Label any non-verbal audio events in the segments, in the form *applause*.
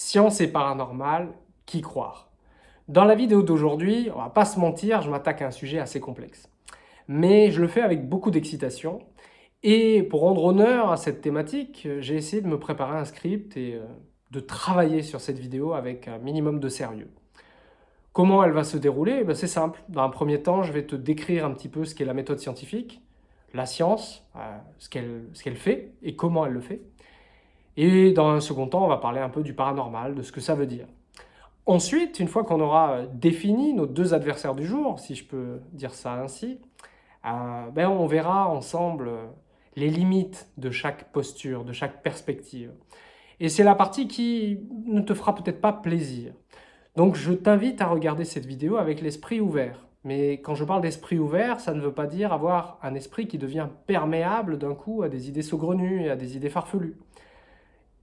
Science et paranormal, qui croire? Dans la vidéo d'aujourd'hui, on va pas se mentir, je m'attaque à un sujet assez complexe. Mais je le fais avec beaucoup d'excitation. Et pour rendre honneur à cette thématique, j'ai essayé de me préparer un script et euh, de travailler sur cette vidéo avec un minimum de sérieux. Comment elle va se dérouler? Ben, C'est simple. Dans un premier temps, je vais te décrire un petit peu ce qu'est la méthode scientifique, la science, euh, ce qu'elle fait et comment elle le fait. Et dans un second temps, on va parler un peu du paranormal, de ce que ça veut dire. Ensuite, une fois qu'on aura défini nos deux adversaires du jour, si je peux dire ça ainsi, euh, ben on verra ensemble les limites de chaque posture, de chaque perspective. Et c'est la partie qui ne te fera peut-être pas plaisir. Donc je t'invite à regarder cette vidéo avec l'esprit ouvert. Mais quand je parle d'esprit ouvert, ça ne veut pas dire avoir un esprit qui devient perméable d'un coup à des idées saugrenues et à des idées farfelues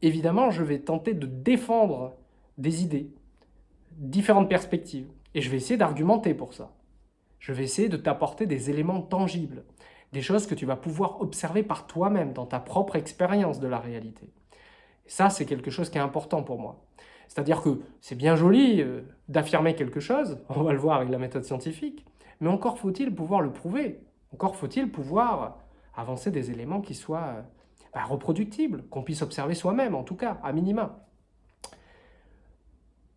évidemment, je vais tenter de défendre des idées, différentes perspectives, et je vais essayer d'argumenter pour ça. Je vais essayer de t'apporter des éléments tangibles, des choses que tu vas pouvoir observer par toi-même dans ta propre expérience de la réalité. Et ça, c'est quelque chose qui est important pour moi. C'est-à-dire que c'est bien joli euh, d'affirmer quelque chose, *laughs* on va le voir avec la méthode scientifique, mais encore faut-il pouvoir le prouver, encore faut-il pouvoir avancer des éléments qui soient euh, reproductible, qu'on puisse observer soi-même, en tout cas, à minima.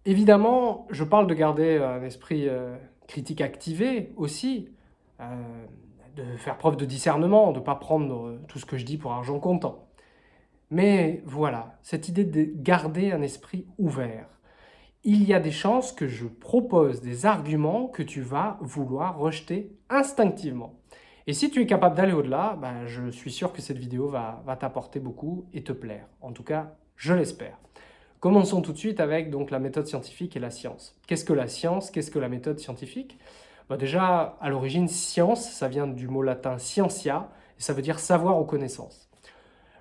Évidemment, je parle de garder un esprit euh, critique activé aussi, euh, de faire preuve de discernement, de ne pas prendre euh, tout ce que je dis pour argent comptant. Mais voilà, cette idée de garder un esprit ouvert. Il y a des chances que je propose des arguments que tu vas vouloir rejeter instinctivement. Et si tu es capable d'aller au-delà, ben, je suis sûr que cette vidéo va, t'apporter beaucoup et te plaire. En tout cas, je l'espère. Commençons tout de suite avec donc, la méthode scientifique et la science. Qu'est-ce que la science? Qu'est-ce que la méthode scientifique? Ben, Déjà, à l'origine, science, ça vient du mot latin scientia, et ça veut dire savoir ou connaissance.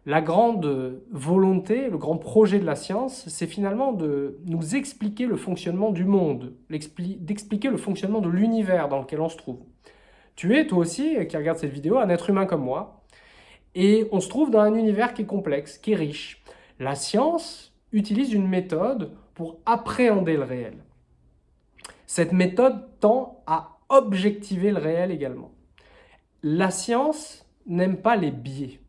La grande volonté, le grand projet de la science, c'est finalement de nous expliquer le fonctionnement du monde, d'expliquer le fonctionnement de l'univers dans lequel on se trouve. Tu es, toi aussi, qui regarde cette vidéo, un être humain comme moi. Et on se trouve dans un univers qui est complexe, qui est riche. La science utilise une méthode pour appréhender le réel. Cette méthode tend à objectiver le réel également. La science n'aime pas les biais.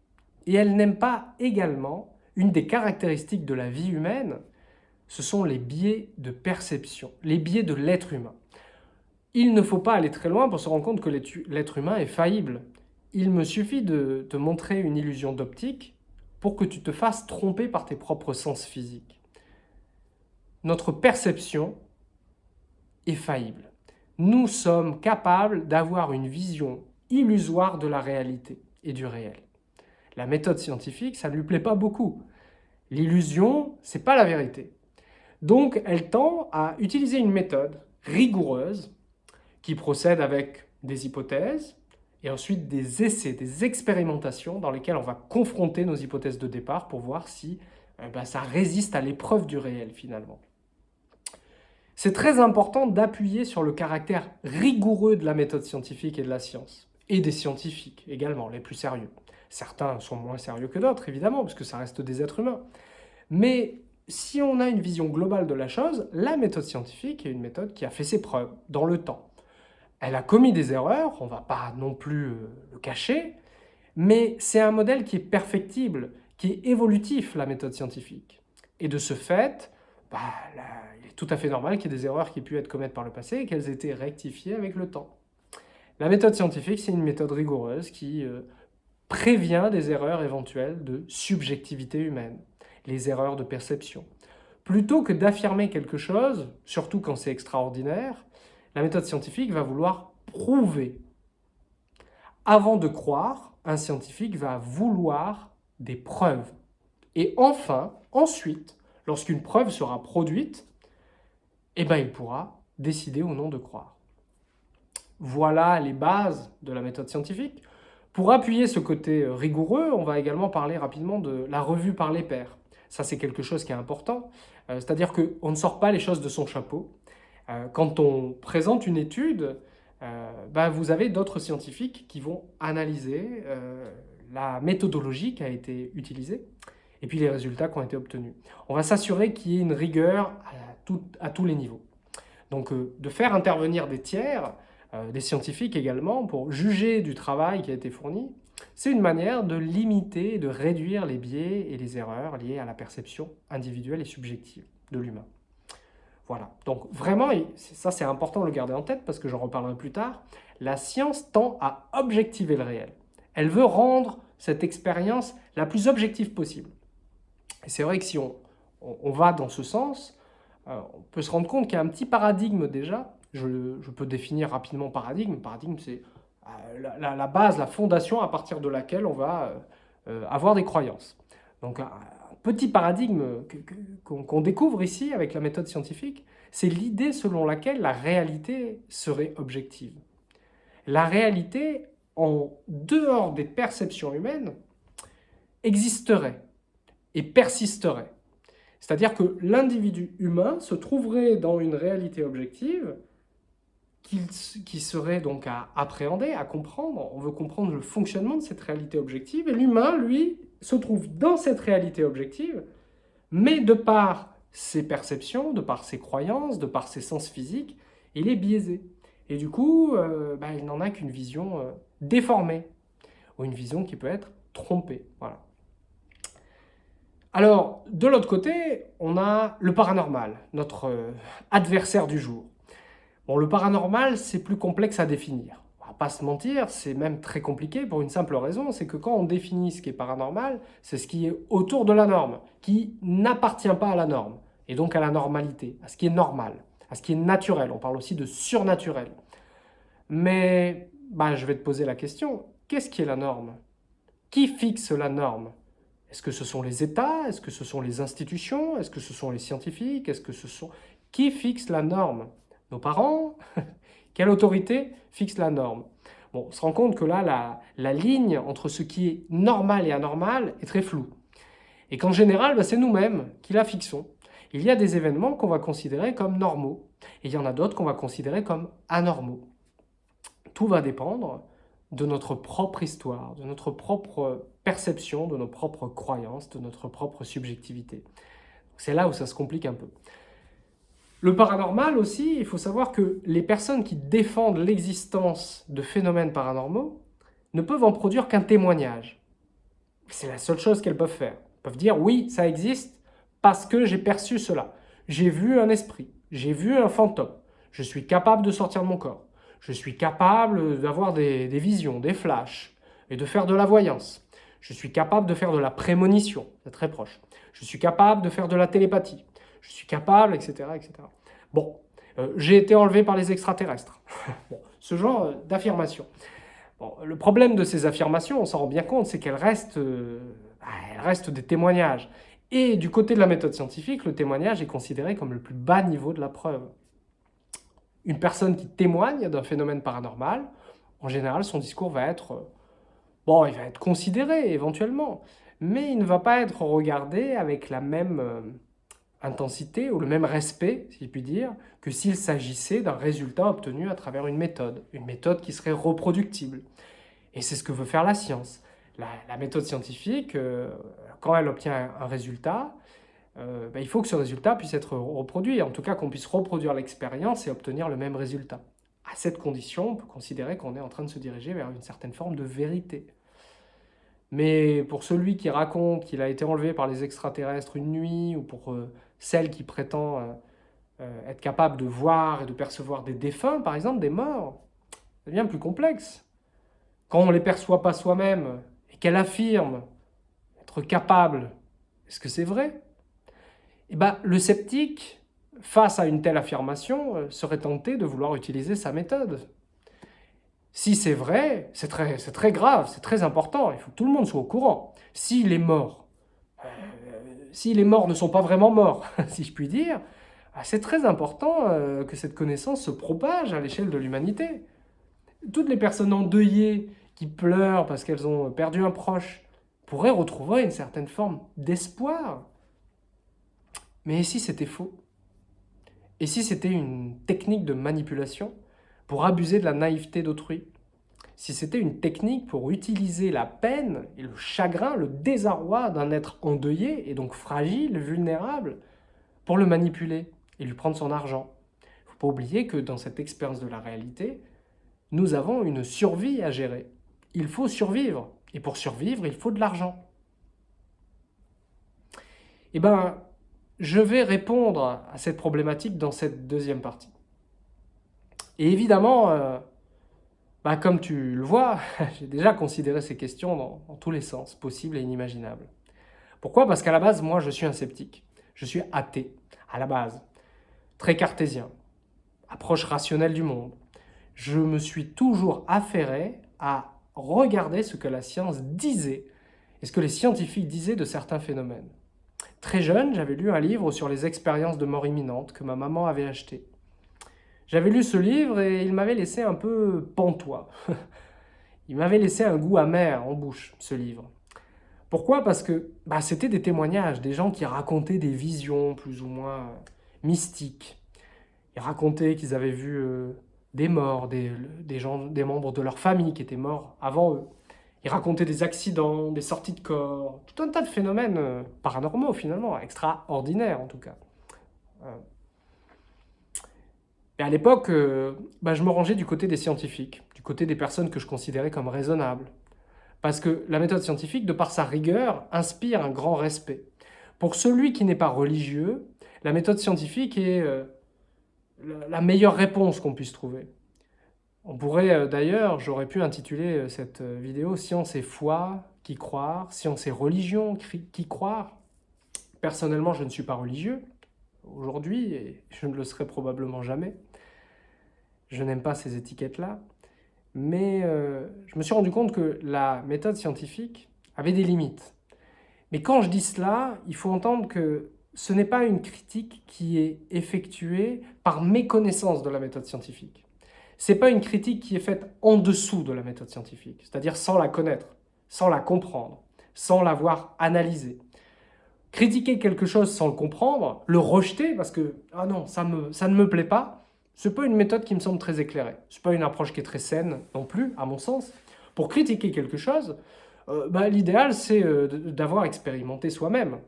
Et elle n'aime pas également une des caractéristiques de la vie humaine, ce sont les biais de perception, les biais de l'être humain. Il ne faut pas aller très loin pour se rendre compte que l'être humain est faillible. Il me suffit de te montrer une illusion d'optique pour que tu te fasses tromper par tes propres sens physiques. Notre perception est faillible. Nous sommes capables d'avoir une vision illusoire de la réalité et du réel. La méthode scientifique, ça ne lui plaît pas beaucoup. L'illusion, c'est pas la vérité. Donc, elle tend à utiliser une méthode rigoureuse qui procède avec des hypothèses et ensuite des essais, des expérimentations dans lesquelles on va confronter nos hypothèses de départ pour voir si eh ben, ça résiste à l'épreuve du réel finalement. C'est très important d'appuyer sur le caractère rigoureux de la méthode scientifique et de la science, et des scientifiques également, les plus sérieux. Certains sont moins sérieux que d'autres, évidemment, parce que ça reste des êtres humains. Mais si on a une vision globale de la chose, la méthode scientifique est une méthode qui a fait ses preuves dans le temps. Elle a commis des erreurs, on ne va pas non plus euh, le cacher, mais c'est un modèle qui est perfectible, qui est évolutif, la méthode scientifique. Et de ce fait, bah, il est tout à fait normal qu'il y ait des erreurs qui aient pu être commises par le passé et qu'elles aient été rectifiées avec le temps. La méthode scientifique, c'est une méthode rigoureuse qui euh, prévient des erreurs éventuelles de subjectivité humaine, les erreurs de perception. Plutôt que d'affirmer quelque chose, surtout quand c'est extraordinaire, la méthode scientifique va vouloir prouver. Avant de croire, un scientifique va vouloir des preuves. Et enfin, ensuite, lorsqu'une preuve sera produite, eh ben, il pourra décider ou non de croire. Voilà les bases de la méthode scientifique. Pour appuyer ce côté rigoureux, on va également parler rapidement de la revue par les pairs. Ça, c'est quelque chose qui est important. Euh, c'est-à-dire qu'on ne sort pas les choses de son chapeau. Euh, quand on présente une étude, euh, bah, vous avez d'autres scientifiques qui vont analyser euh, la méthodologie qui a été utilisée et puis les résultats qui ont été obtenus. On va s'assurer qu'il y ait une rigueur à, tous les niveaux. Donc de faire intervenir des tiers, des scientifiques également, pour juger du travail qui a été fourni, c'est une manière de limiter et de réduire les biais et les erreurs liées à la perception individuelle et subjective de l'humain. Voilà, donc vraiment, ça c'est important de le garder en tête parce que j'en reparlerai plus tard, la science tend à objectiver le réel. Elle veut rendre cette expérience la plus objective possible. Et c'est vrai que si on, on, va dans ce sens, euh, on peut se rendre compte qu'il y a un petit paradigme déjà. Je, je peux définir rapidement paradigme. Paradigme, c'est euh, la, base, la fondation à partir de laquelle on va euh, avoir des croyances. Donc petit paradigme qu'on découvre ici avec la méthode scientifique, c'est l'idée selon laquelle la réalité serait objective. La réalité, en dehors des perceptions humaines, existerait et persisterait. C'est-à-dire que l'individu humain se trouverait dans une réalité objective qui serait donc à appréhender, à comprendre. On veut comprendre le fonctionnement de cette réalité objective. Et l'humain, lui, se trouve dans cette réalité objective, mais de par ses perceptions, de par ses croyances, de par ses sens physiques, il est biaisé. Et du coup, euh, bah, il n'en a qu'une vision euh, déformée, ou une vision qui peut être trompée. Alors, de l'autre côté, on a le paranormal, notre euh, adversaire du jour. Bon, le paranormal, c'est plus complexe à définir. Pas se mentir, c'est même très compliqué pour une simple raison, c'est que quand on définit ce qui est paranormal, c'est ce qui est autour de la norme, qui n'appartient pas à la norme, et donc à la normalité, à ce qui est normal, à ce qui est naturel. On parle aussi de surnaturel. Mais bah, je vais te poser la question, qu'est-ce qui est la norme? Qui fixe la norme? Est-ce que ce sont les États? Est-ce que ce sont les institutions? Est-ce que ce sont les scientifiques? Est-ce que ce sont... Qui fixe la norme? Nos parents? *laughs* Quelle autorité fixe la norme? Bon, on se rend compte que là, la, ligne entre ce qui est normal et anormal est très floue. Et qu'en général, bah, c'est nous-mêmes qui la fixons. Il y a des événements qu'on va considérer comme normaux, et il y en a d'autres qu'on va considérer comme anormaux. Tout va dépendre de notre propre histoire, de notre propre perception, de nos propres croyances, de notre propre subjectivité. C'est là où ça se complique un peu. Le paranormal aussi, il faut savoir que les personnes qui défendent l'existence de phénomènes paranormaux ne peuvent en produire qu'un témoignage. C'est la seule chose qu'elles peuvent faire. Elles peuvent dire « oui, ça existe parce que j'ai perçu cela. J'ai vu un esprit, j'ai vu un fantôme, je suis capable de sortir de mon corps, je suis capable d'avoir des, des visions, des flashs et de faire de la voyance. Je suis capable de faire de la prémonition, c'est très proche. Je suis capable de faire de la télépathie je suis capable, etc. etc. Bon, euh, j'ai été enlevé par les extraterrestres. *laughs* ce genre euh, d'affirmation. Bon, le problème de ces affirmations, on s'en rend bien compte, c'est qu'elles restent, euh, bah, restent des témoignages. Et du côté de la méthode scientifique, le témoignage est considéré comme le plus bas niveau de la preuve. Une personne qui témoigne d'un phénomène paranormal, en général, son discours va être... Bon, il va être considéré éventuellement, mais il ne va pas être regardé avec la même intensité ou le même respect, si je puis dire, que s'il s'agissait d'un résultat obtenu à travers une méthode, une méthode qui serait reproductible. Et c'est ce que veut faire la science. La, méthode scientifique, euh, quand elle obtient un, résultat, euh, ben, il faut que ce résultat puisse être reproduit, en tout cas qu'on puisse reproduire l'expérience et obtenir le même résultat. À cette condition, on peut considérer qu'on est en train de se diriger vers une certaine forme de vérité. Mais pour celui qui raconte qu'il a été enlevé par les extraterrestres une nuit, ou pour euh, celle qui prétend euh, euh, être capable de voir et de percevoir des défunts, par exemple, des morts, c'est bien plus complexe. Quand on ne les perçoit pas soi-même et qu'elle affirme être capable, est-ce que c'est vrai? Eh bien, le sceptique, face à une telle affirmation, euh, serait tenté de vouloir utiliser sa méthode. Si c'est vrai, c'est très, très grave, c'est très important, il faut que tout le monde soit au courant. S'il est mort, si les morts ne sont pas vraiment morts, *laughs* si je puis dire, ah, c'est très important euh, que cette connaissance se propage à l'échelle de l'humanité. Toutes les personnes endeuillées qui pleurent parce qu'elles ont perdu un proche pourraient retrouver une certaine forme d'espoir. Mais si c'était faux? Et si c'était une technique de manipulation pour abuser de la naïveté d'autrui? Si c'était une technique pour utiliser la peine et le chagrin, le désarroi d'un être endeuillé et donc fragile, vulnérable, pour le manipuler et lui prendre son argent. Il ne faut pas oublier que dans cette expérience de la réalité, nous avons une survie à gérer. Il faut survivre. Et pour survivre, il faut de l'argent. Eh bien, je vais répondre à cette problématique dans cette deuxième partie. Et évidemment, euh, bah, comme tu le vois, *laughs* j'ai déjà considéré ces questions dans, dans, tous les sens possibles et inimaginables. Pourquoi? Parce qu'à la base, moi, je suis un sceptique. Je suis athée, à la base. Très cartésien. Approche rationnelle du monde. Je me suis toujours affairé à regarder ce que la science disait et ce que les scientifiques disaient de certains phénomènes. Très jeune, j'avais lu un livre sur les expériences de mort imminente que ma maman avait acheté. J'avais lu ce livre et il m'avait laissé un peu pantois. *laughs* il m'avait laissé un goût amer en bouche, ce livre. Pourquoi? Parce que bah, c'était des témoignages, des gens qui racontaient des visions plus ou moins mystiques. Ils racontaient qu'ils avaient vu euh, des morts, des, gens, des membres de leur famille qui étaient morts avant eux. Ils racontaient des accidents, des sorties de corps, tout un tas de phénomènes euh, paranormaux finalement, extraordinaires en tout cas. Euh. Et à l'époque, euh, bah, je me rangeais du côté des scientifiques, du côté des personnes que je considérais comme raisonnables. Parce que la méthode scientifique, de par sa rigueur, inspire un grand respect. Pour celui qui n'est pas religieux, la méthode scientifique est la meilleure réponse qu'on puisse trouver. On pourrait euh, d'ailleurs, j'aurais pu intituler euh, cette euh, vidéo « Science et foi, qui croire »,« Science et religion, qui croire ». Personnellement, je ne suis pas religieux aujourd'hui et je ne le serai probablement jamais. Je n'aime pas ces étiquettes-là. Mais je me suis rendu compte que la méthode scientifique avait des limites. Mais quand je dis cela, il faut entendre que ce n'est pas une critique qui est effectuée par méconnaissance de la méthode scientifique. Ce n'est pas une critique qui est faite en dessous de la méthode scientifique, c'est-à-dire sans la connaître, sans la comprendre, sans l'avoir analysée. Critiquer quelque chose sans le comprendre, le rejeter parce que « ah non, ça, me, ça ne me plaît pas », ce n'est pas une méthode qui me semble très éclairée. Ce n'est pas une approche qui est très saine non plus, à mon sens. Pour critiquer quelque chose, euh, bah, l'idéal c'est euh, d'avoir expérimenté soi-même,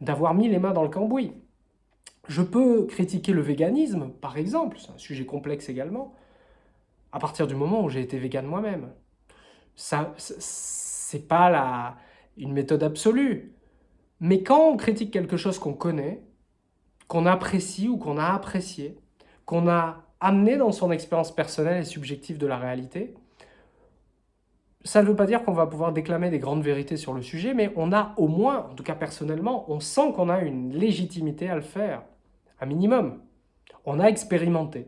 d'avoir mis les mains dans le cambouis. Je peux critiquer le véganisme, par exemple, c'est un sujet complexe également, à partir du moment où j'ai été vegan moi-même. Ça, c'est pas la, une méthode absolue. Mais quand on critique quelque chose qu'on connaît, qu'on apprécie ou qu'on a apprécié, qu'on a amené dans son expérience personnelle et subjective de la réalité, ça ne veut pas dire qu'on va pouvoir déclamer des grandes vérités sur le sujet, mais on a au moins, en tout cas personnellement, on sent qu'on a une légitimité à le faire, un minimum. On a expérimenté.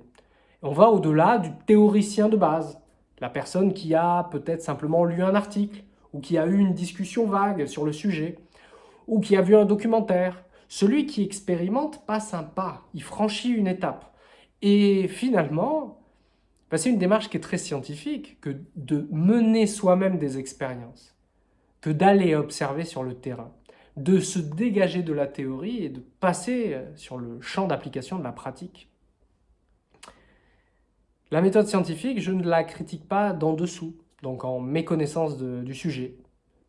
On va au-delà du théoricien de base, la personne qui a peut-être simplement lu un article, ou qui a eu une discussion vague sur le sujet, ou qui a vu un documentaire. Celui qui expérimente passe un pas, il franchit une étape. Et finalement, bah, c'est une démarche qui est très scientifique que de mener soi-même des expériences, que d'aller observer sur le terrain, de se dégager de la théorie et de passer euh, sur le champ d'application de la pratique. La méthode scientifique, je ne la critique pas d'en dessous, donc en méconnaissance du sujet.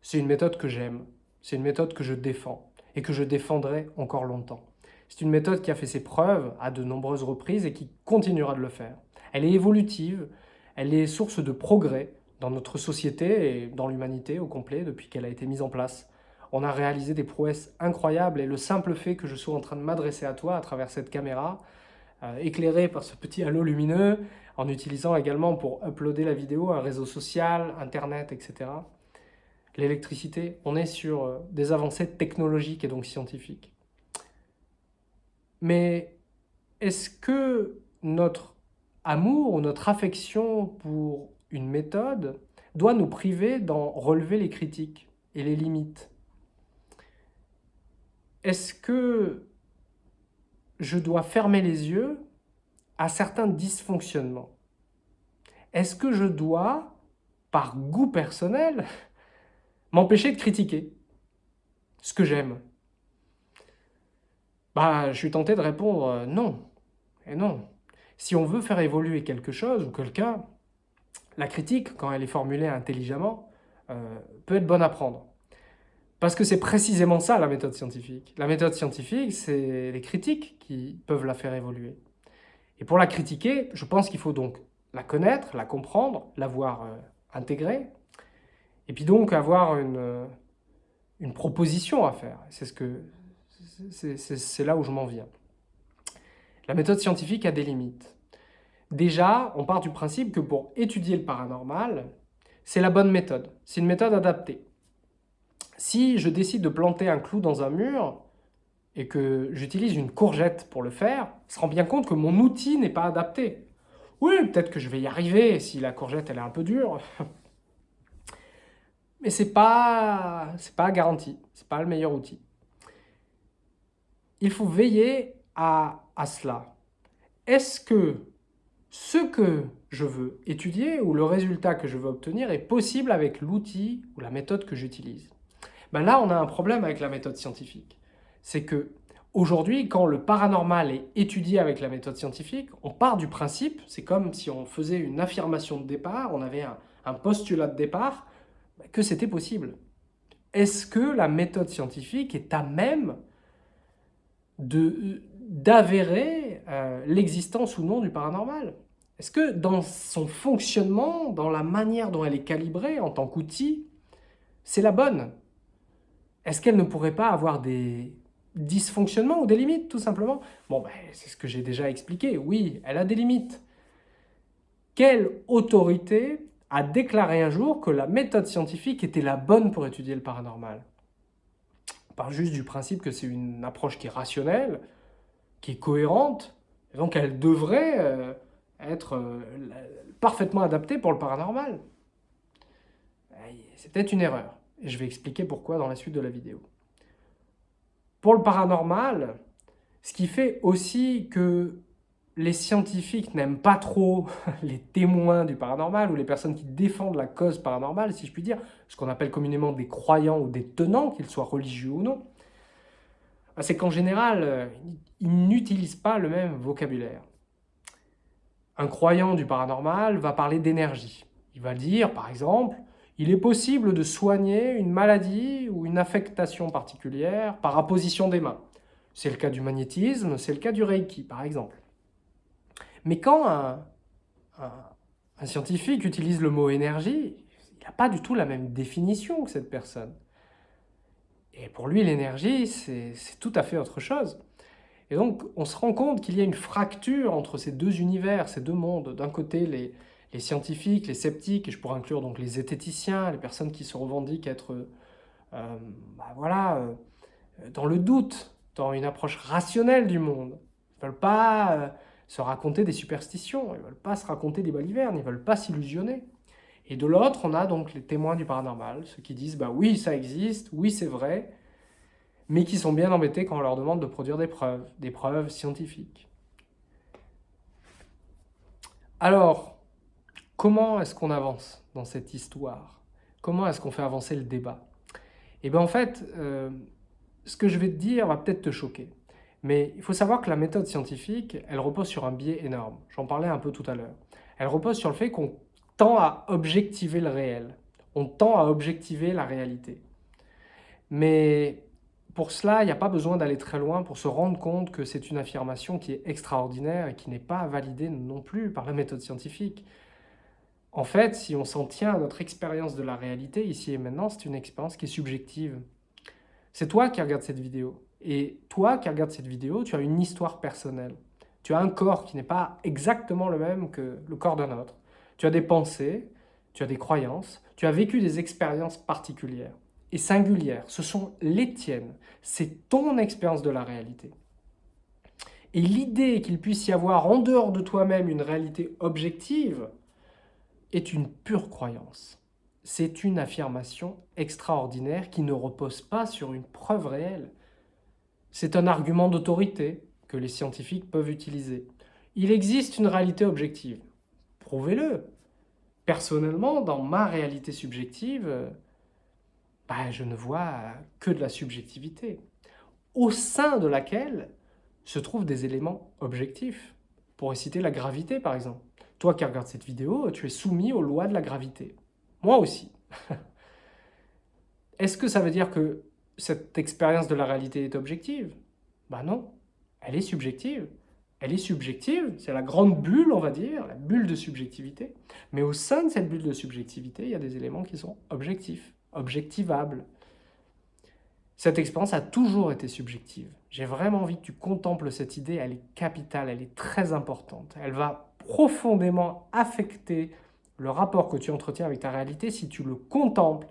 C'est une méthode que j'aime, c'est une méthode que je défends et que je défendrai encore longtemps. C'est une méthode qui a fait ses preuves à de nombreuses reprises et qui continuera de le faire. Elle est évolutive, elle est source de progrès dans notre société et dans l'humanité au complet depuis qu'elle a été mise en place. On a réalisé des prouesses incroyables et le simple fait que je sois en train de m'adresser à toi à travers cette caméra, euh, éclairée par ce petit halo lumineux, en utilisant également pour uploader la vidéo un réseau social, internet, etc. L'électricité, on est sur euh, des avancées technologiques et donc scientifiques. Mais est-ce que notre amour ou notre affection pour une méthode doit nous priver d'en relever les critiques et les limites? Est-ce que je dois fermer les yeux à certains dysfonctionnements? Est-ce que je dois, par goût personnel, *laughs* m'empêcher de critiquer ce que j'aime? Bah, Je suis tenté de répondre euh, non et non. Si on veut faire évoluer quelque chose ou quelqu'un, La critique, quand elle est formulée intelligemment, euh, peut être bonne à prendre. Parce que c'est précisément ça la méthode scientifique. La méthode scientifique, c'est les critiques qui peuvent la faire évoluer. Et pour la critiquer, je pense qu'il faut donc la connaître, la comprendre, l'avoir euh, intégrée, et puis donc avoir une, euh, une proposition à faire. C'est ce que c'est là où je m'en viens. La méthode scientifique a des limites. Déjà, on part du principe que pour étudier le paranormal, c'est la bonne méthode. C'est une méthode adaptée. Si je décide de planter un clou dans un mur et que j'utilise une courgette pour le faire, je se rend bien compte que mon outil n'est pas adapté. Oui, peut-être que je vais y arriver si la courgette elle est un peu dure. *laughs* Mais ce n'est pas, pas garanti, ce n'est pas le meilleur outil. Il faut veiller à, à cela. Est-ce que ce que je veux étudier ou le résultat que je veux obtenir est possible avec l'outil ou la méthode que j'utilise? Ben Là, on a un problème avec la méthode scientifique. C'est que aujourd'hui, quand le paranormal est étudié avec la méthode scientifique, on part du principe, c'est comme si on faisait une affirmation de départ, on avait un, un postulat de départ, que c'était possible. Est-ce que la méthode scientifique est à même d'avérer euh, l'existence ou non du paranormal Est-ce que dans son fonctionnement, dans la manière dont elle est calibrée en tant qu'outil, c'est la bonne? Est-ce qu'elle ne pourrait pas avoir des dysfonctionnements ou des limites, tout simplement? Bon, ben, c'est ce que j'ai déjà expliqué. Oui, elle a des limites. Quelle autorité a déclaré un jour que la méthode scientifique était la bonne pour étudier le paranormal? On parle juste du principe que c'est une approche qui est rationnelle, qui est cohérente, et donc elle devrait euh, être euh, parfaitement adaptée pour le paranormal. C'est peut-être une erreur, et je vais expliquer pourquoi dans la suite de la vidéo. Pour le paranormal, ce qui fait aussi que les scientifiques n'aiment pas trop *laughs* les témoins du paranormal ou les personnes qui défendent la cause paranormale, si je puis dire, ce qu'on appelle communément des croyants ou des tenants, qu'ils soient religieux ou non, bah, c'est qu'en général, euh, ils n'utilisent pas le même vocabulaire. Un croyant du paranormal va parler d'énergie. Il va dire, par exemple, il est possible de soigner une maladie ou une affectation particulière par apposition des mains. C'est le cas du magnétisme, c'est le cas du Reiki, par exemple. Mais quand un, scientifique utilise le mot énergie, il n'a pas du tout la même définition que cette personne. Et pour lui, l'énergie, c'est tout à fait autre chose. Et donc, on se rend compte qu'il y a une fracture entre ces deux univers, ces deux mondes. D'un côté, les, scientifiques, les sceptiques, et je pourrais inclure donc les zététiciens, les personnes qui se revendiquent être euh, bah voilà, euh, dans le doute, dans une approche rationnelle du monde. Ils ne veulent pas euh, se raconter des superstitions, ils ne veulent pas se raconter des balivernes, ils ne veulent pas s'illusionner. Et de l'autre, on a donc les témoins du paranormal, ceux qui disent bah oui, ça existe, oui, c'est vrai, mais qui sont bien embêtés quand on leur demande de produire des preuves, des preuves scientifiques. Alors, comment est-ce qu'on avance dans cette histoire? Comment est-ce qu'on fait avancer le débat? Eh bien en fait, euh, ce que je vais te dire va peut-être te choquer. Mais il faut savoir que la méthode scientifique, elle repose sur un biais énorme. J'en parlais un peu tout à l'heure. Elle repose sur le fait qu'on tend à objectiver le réel. On tend à objectiver la réalité. Mais pour cela, il n'y a pas besoin d'aller très loin pour se rendre compte que c'est une affirmation qui est extraordinaire et qui n'est pas validée non plus par la méthode scientifique. En fait, si on s'en tient à notre expérience de la réalité, ici et maintenant, c'est une expérience qui est subjective. C'est toi qui regardes cette vidéo. Et toi qui regardes cette vidéo, tu as une histoire personnelle. Tu as un corps qui n'est pas exactement le même que le corps d'un autre. Tu as des pensées, tu as des croyances, tu as vécu des expériences particulières et singulières. Ce sont les tiennes. C'est ton expérience de la réalité. Et l'idée qu'il puisse y avoir en dehors de toi-même une réalité objective est une pure croyance. C'est une affirmation extraordinaire qui ne repose pas sur une preuve réelle. C'est un argument d'autorité que les scientifiques peuvent utiliser. Il existe une réalité objective. Prouvez-le. Personnellement, dans ma réalité subjective, bah, je ne vois que de la subjectivité, au sein de laquelle se trouvent des éléments objectifs. Pour citer la gravité, par exemple. Toi qui regardes cette vidéo, tu es soumis aux lois de la gravité. Moi aussi. *laughs* Est-ce que ça veut dire que cette expérience de la réalité est objective? Ben non, elle est subjective. Elle est subjective, c'est la grande bulle, on va dire, la bulle de subjectivité. Mais au sein de cette bulle de subjectivité, il y a des éléments qui sont objectifs, objectivables. Cette expérience a toujours été subjective. J'ai vraiment envie que tu contemples cette idée, elle est capitale, elle est très importante. Elle va profondément affecter le rapport que tu entretiens avec ta réalité si tu le contemples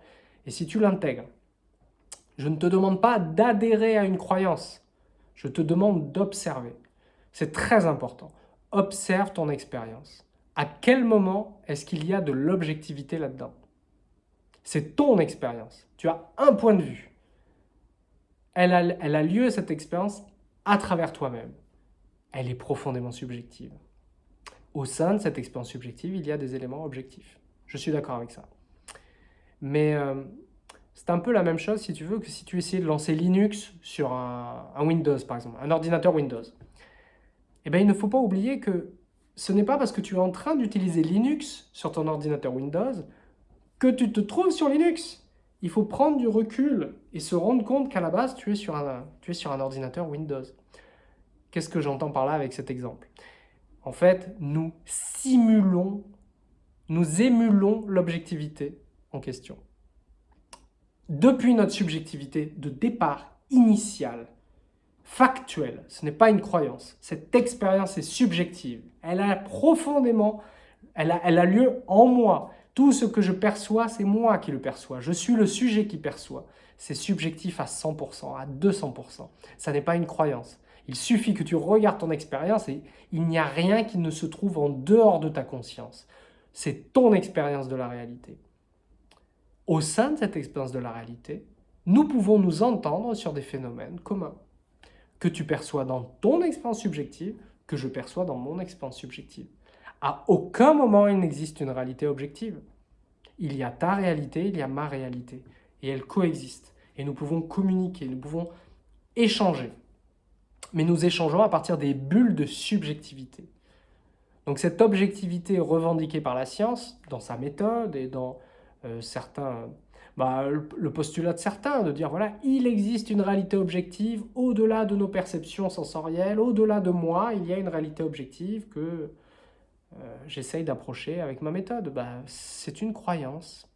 et si tu l'intègres. Je ne te demande pas d'adhérer à une croyance, je te demande d'observer. C'est très important. Observe ton expérience. À quel moment est-ce qu'il y a de l'objectivité là-dedans? C'est ton expérience. Tu as un point de vue. Elle a, lieu, cette expérience, à travers toi-même. Elle est profondément subjective. Au sein de cette expérience subjective, il y a des éléments objectifs. Je suis d'accord avec ça. Mais euh, c'est un peu la même chose, si tu veux, que si tu essayais de lancer Linux sur un Windows, par exemple, un ordinateur Windows eh bien, il ne faut pas oublier que ce n'est pas parce que tu es en train d'utiliser Linux sur ton ordinateur Windows que tu te trouves sur Linux. Il faut prendre du recul et se rendre compte qu'à la base, tu es, sur un, tu es sur un ordinateur Windows. Qu'est-ce que j'entends par là avec cet exemple? En fait, nous simulons, nous émulons l'objectivité en question. Depuis notre subjectivité de départ initiale, factuelle, ce n'est pas une croyance. Cette expérience est subjective. Elle a profondément, elle a, elle a lieu en moi. Tout ce que je perçois, c'est moi qui le perçois. Je suis le sujet qui perçoit. C'est subjectif à 100%, à 200%. Ça n'est pas une croyance. Il suffit que tu regardes ton expérience et il n'y a rien qui ne se trouve en dehors de ta conscience. C'est ton expérience de la réalité. Au sein de cette expérience de la réalité, nous pouvons nous entendre sur des phénomènes communs que tu perçois dans ton expérience subjective, que je perçois dans mon expérience subjective. À aucun moment il n'existe une réalité objective. Il y a ta réalité, il y a ma réalité. Et elles coexistent. Et nous pouvons communiquer, nous pouvons échanger. Mais nous échangeons à partir des bulles de subjectivité. Donc cette objectivité revendiquée par la science, dans sa méthode et dans euh, certains bah, le postulat de certains, de dire voilà, il existe une réalité objective au-delà de nos perceptions sensorielles, au-delà de moi, il y a une réalité objective que euh, j'essaye d'approcher avec ma méthode. Bah, c'est une croyance.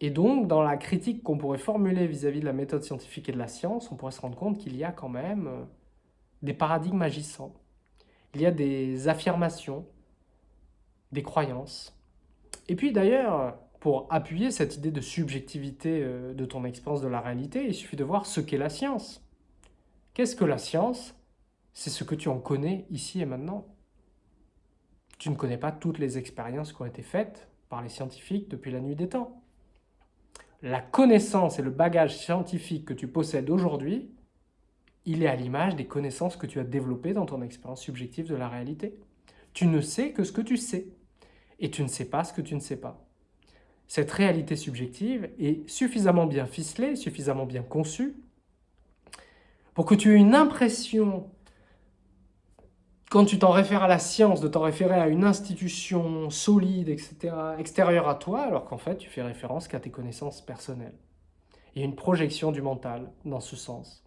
Et donc, dans la critique qu'on pourrait formuler vis-à-vis de la méthode scientifique et de la science, on pourrait se rendre compte qu'il y a quand même euh, des paradigmes agissants. Il y a des affirmations, des croyances. Et puis d'ailleurs, pour appuyer cette idée de subjectivité euh, de ton expérience de la réalité, il suffit de voir ce qu'est la science. Qu'est-ce que la science? C'est ce que tu en connais ici et maintenant. Tu ne connais pas toutes les expériences qui ont été faites par les scientifiques depuis la nuit des temps. La connaissance et le bagage scientifique que tu possèdes aujourd'hui, il est à l'image des connaissances que tu as développées dans ton expérience subjective de la réalité. Tu ne sais que ce que tu sais, et tu ne sais pas ce que tu ne sais pas cette réalité subjective est suffisamment bien ficelée, suffisamment bien conçue, pour que tu aies une impression, quand tu t'en réfères à la science, de t'en référer à une institution solide, etc., extérieure à toi, alors qu'en fait, tu fais référence qu'à tes connaissances personnelles. Et une projection du mental dans ce sens.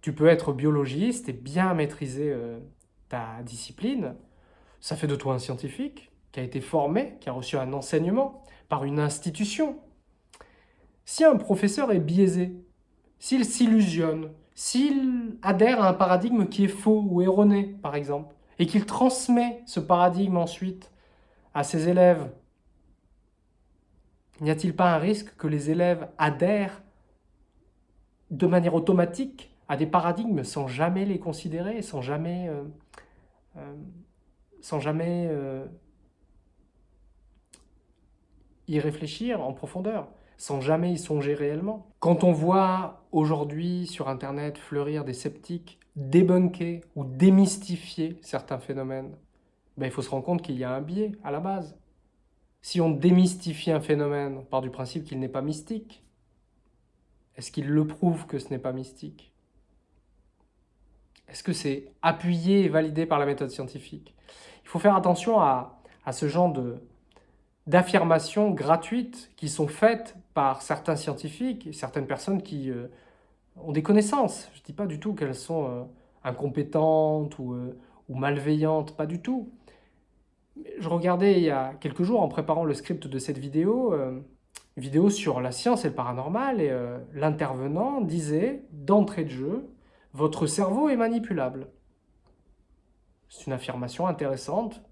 Tu peux être biologiste et bien maîtriser euh, ta discipline. Ça fait de toi un scientifique qui a été formé, qui a reçu un enseignement par une institution. Si un professeur est biaisé, s'il s'illusionne, s'il adhère à un paradigme qui est faux ou erroné, par exemple, et qu'il transmet ce paradigme ensuite à ses élèves, n'y a-t-il pas un risque que les élèves adhèrent de manière automatique à des paradigmes sans jamais les considérer, sans jamais, euh, euh, sans jamais euh, réfléchir en profondeur, sans jamais y songer réellement. Quand on voit aujourd'hui sur Internet fleurir des sceptiques débunker ou démystifier certains phénomènes, ben, il faut se rendre compte qu'il y a un biais à la base. Si on démystifie un phénomène, on part du principe qu'il n'est pas mystique. Est-ce qu'il le prouve que ce n'est pas mystique? Est-ce que c'est appuyé et validé par la méthode scientifique? Il faut faire attention à, ce genre d'affirmations gratuites qui sont faites par certains scientifiques certaines personnes qui euh, ont des connaissances. Je ne dis pas du tout qu'elles sont euh, incompétentes ou, euh, ou, malveillantes, pas du tout. Je regardais il y a quelques jours en préparant le script de cette vidéo, une vidéo sur la science et le paranormal, et l'intervenant disait d'entrée de jeu, votre cerveau est manipulable. C'est une affirmation intéressante.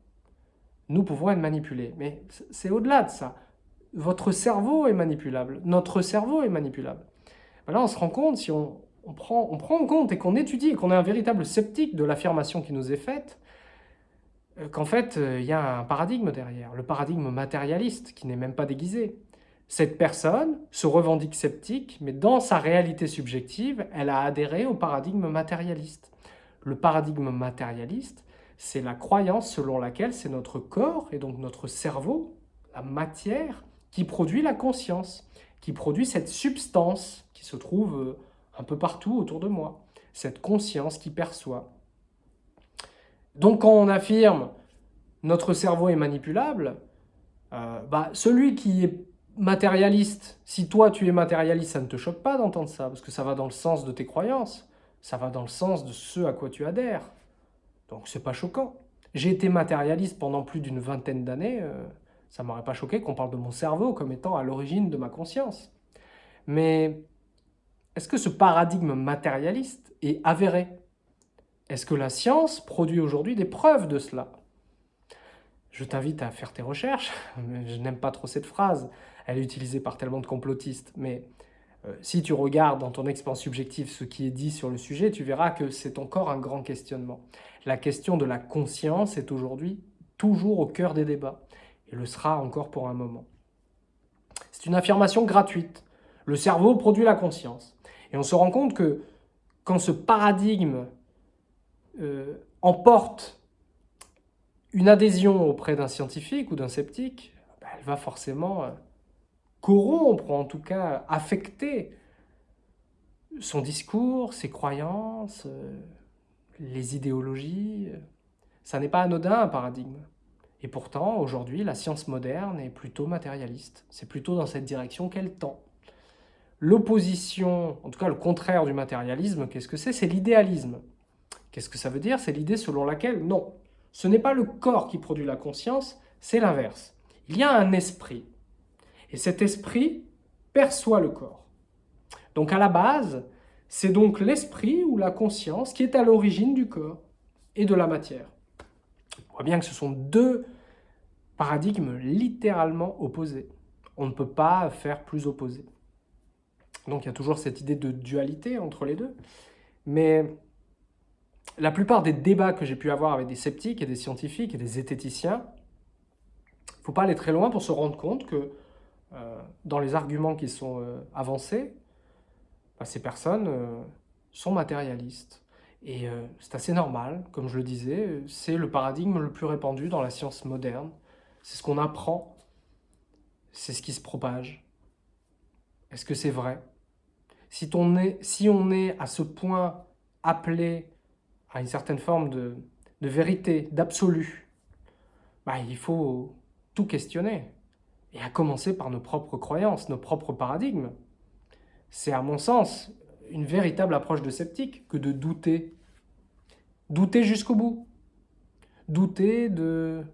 Nous pouvons être manipulés. Mais c'est au-delà de ça. Votre cerveau est manipulable. Notre cerveau est manipulable. Ben là, on se rend compte, si on, prend, prend en compte et qu'on étudie qu'on est un véritable sceptique de l'affirmation qui nous est faite, euh, qu'en fait, euh, il y a un paradigme derrière, le paradigme matérialiste, qui n'est même pas déguisé. Cette personne se revendique sceptique, mais dans sa réalité subjective, elle a adhéré au paradigme matérialiste. Le paradigme matérialiste, c'est la croyance selon laquelle c'est notre corps, et donc notre cerveau, la matière, qui produit la conscience, qui produit cette substance qui se trouve euh, un peu partout autour de moi, cette conscience qui perçoit. Donc quand on affirme « notre cerveau est manipulable euh, bah, celui qui est matérialiste, si toi tu es matérialiste, ça ne te choque pas d'entendre ça, parce que ça va dans le sens de tes croyances, ça va dans le sens de ce à quoi tu adhères. Donc c'est pas choquant. J'ai été matérialiste pendant plus d'une vingtaine d'années, euh, ça m'aurait pas choqué qu'on parle de mon cerveau comme étant à l'origine de ma conscience. Mais est-ce que ce paradigme matérialiste est avéré? Est-ce que la science produit aujourd'hui des preuves de cela? Je t'invite à faire tes recherches, *laughs* je n'aime pas trop cette phrase, elle est utilisée par tellement de complotistes, mais euh, si tu regardes dans ton expérience subjective ce qui est dit sur le sujet, tu verras que c'est encore un grand questionnement. La question de la conscience est aujourd'hui toujours au cœur des débats, et le sera encore pour un moment. C'est une affirmation gratuite. Le cerveau produit la conscience. Et on se rend compte que quand ce paradigme euh, emporte une adhésion auprès d'un scientifique ou d'un sceptique, ben, elle va forcément euh, corrompre, en tout cas affecter son discours, ses croyances, euh, les idéologies. Ça n'est pas anodin un paradigme. Et pourtant, aujourd'hui, la science moderne est plutôt matérialiste. C'est plutôt dans cette direction qu'elle tend. L'opposition, en tout cas le contraire du matérialisme, qu'est-ce que c'est? C'est l'idéalisme. Qu'est-ce que ça veut dire? C'est l'idée selon laquelle, non, ce n'est pas le corps qui produit la conscience, c'est l'inverse. Il y a un esprit, et cet esprit perçoit le corps. Donc à la base, c'est donc l'esprit ou la conscience qui est à l'origine du corps et de la matière. On voit bien que ce sont deux paradigmes littéralement opposés. On ne peut pas faire plus opposés. Donc il y a toujours cette idée de dualité entre les deux. Mais la plupart des débats que j'ai pu avoir avec des sceptiques et des scientifiques et des zététiciens, il ne faut pas aller très loin pour se rendre compte que euh, dans les arguments qui sont euh, avancés, bah, ces personnes euh, sont matérialistes. Et c'est assez normal, comme je le disais, c'est le paradigme le plus répandu dans la science moderne. C'est ce qu'on apprend, c'est ce qui se propage. Est-ce que c'est vrai? Si on, est, si on est à ce point appelé à une certaine forme de, de vérité, d'absolu, bah, il faut tout questionner. Et à commencer par nos propres croyances, nos propres paradigmes. C'est à mon sens une véritable approche de sceptique que de douter. Douter jusqu'au bout. Douter de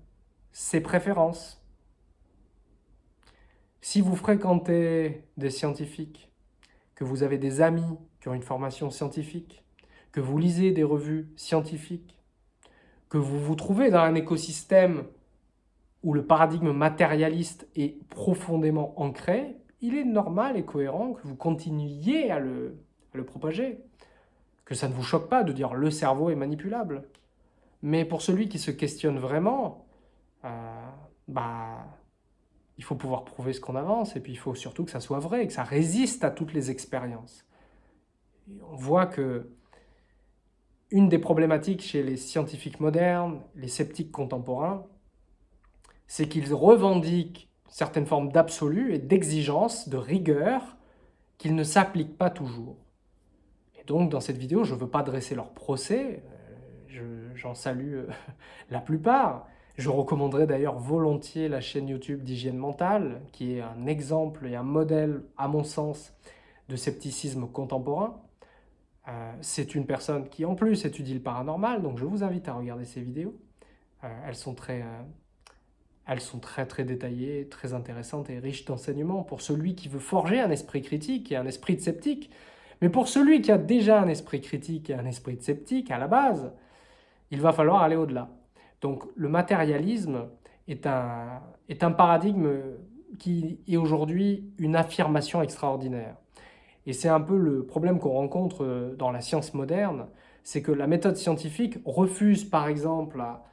ses préférences. Si vous fréquentez des scientifiques, que vous avez des amis qui ont une formation scientifique, que vous lisez des revues scientifiques, que vous vous trouvez dans un écosystème où le paradigme matérialiste est profondément ancré, il est normal et cohérent que vous continuiez à le, propager. Que ça ne vous choque pas de dire « le cerveau est manipulable ». Mais pour celui qui se questionne vraiment, euh, bah, il faut pouvoir prouver ce qu'on avance, et puis il faut surtout que ça soit vrai, que ça résiste à toutes les expériences. on voit que une des problématiques chez les scientifiques modernes, les sceptiques contemporains, c'est qu'ils revendiquent certaines formes d'absolu et d'exigence, de rigueur, qu'ils ne s'appliquent pas toujours. Et donc, dans cette vidéo, je ne veux pas dresser leur procès, euh, j'en salue *laughs* la plupart. Je recommanderais d'ailleurs volontiers la chaîne YouTube d'hygiène mentale, qui est un exemple et un modèle, à mon sens, de scepticisme contemporain. Euh, c'est une personne qui en plus étudie le paranormal, donc je vous invite à regarder ses vidéos. Euh, elles, sont très, euh, elles sont très très détaillées, très intéressantes et riches d'enseignements pour celui qui veut forger un esprit critique et un esprit de sceptique. Mais pour celui qui a déjà un esprit critique et un esprit de sceptique à la base, il va falloir aller au-delà. Donc le matérialisme est un, est un paradigme qui est aujourd'hui une affirmation extraordinaire. Et c'est un peu le problème qu'on rencontre dans la science moderne, c'est que la méthode scientifique refuse par exemple à,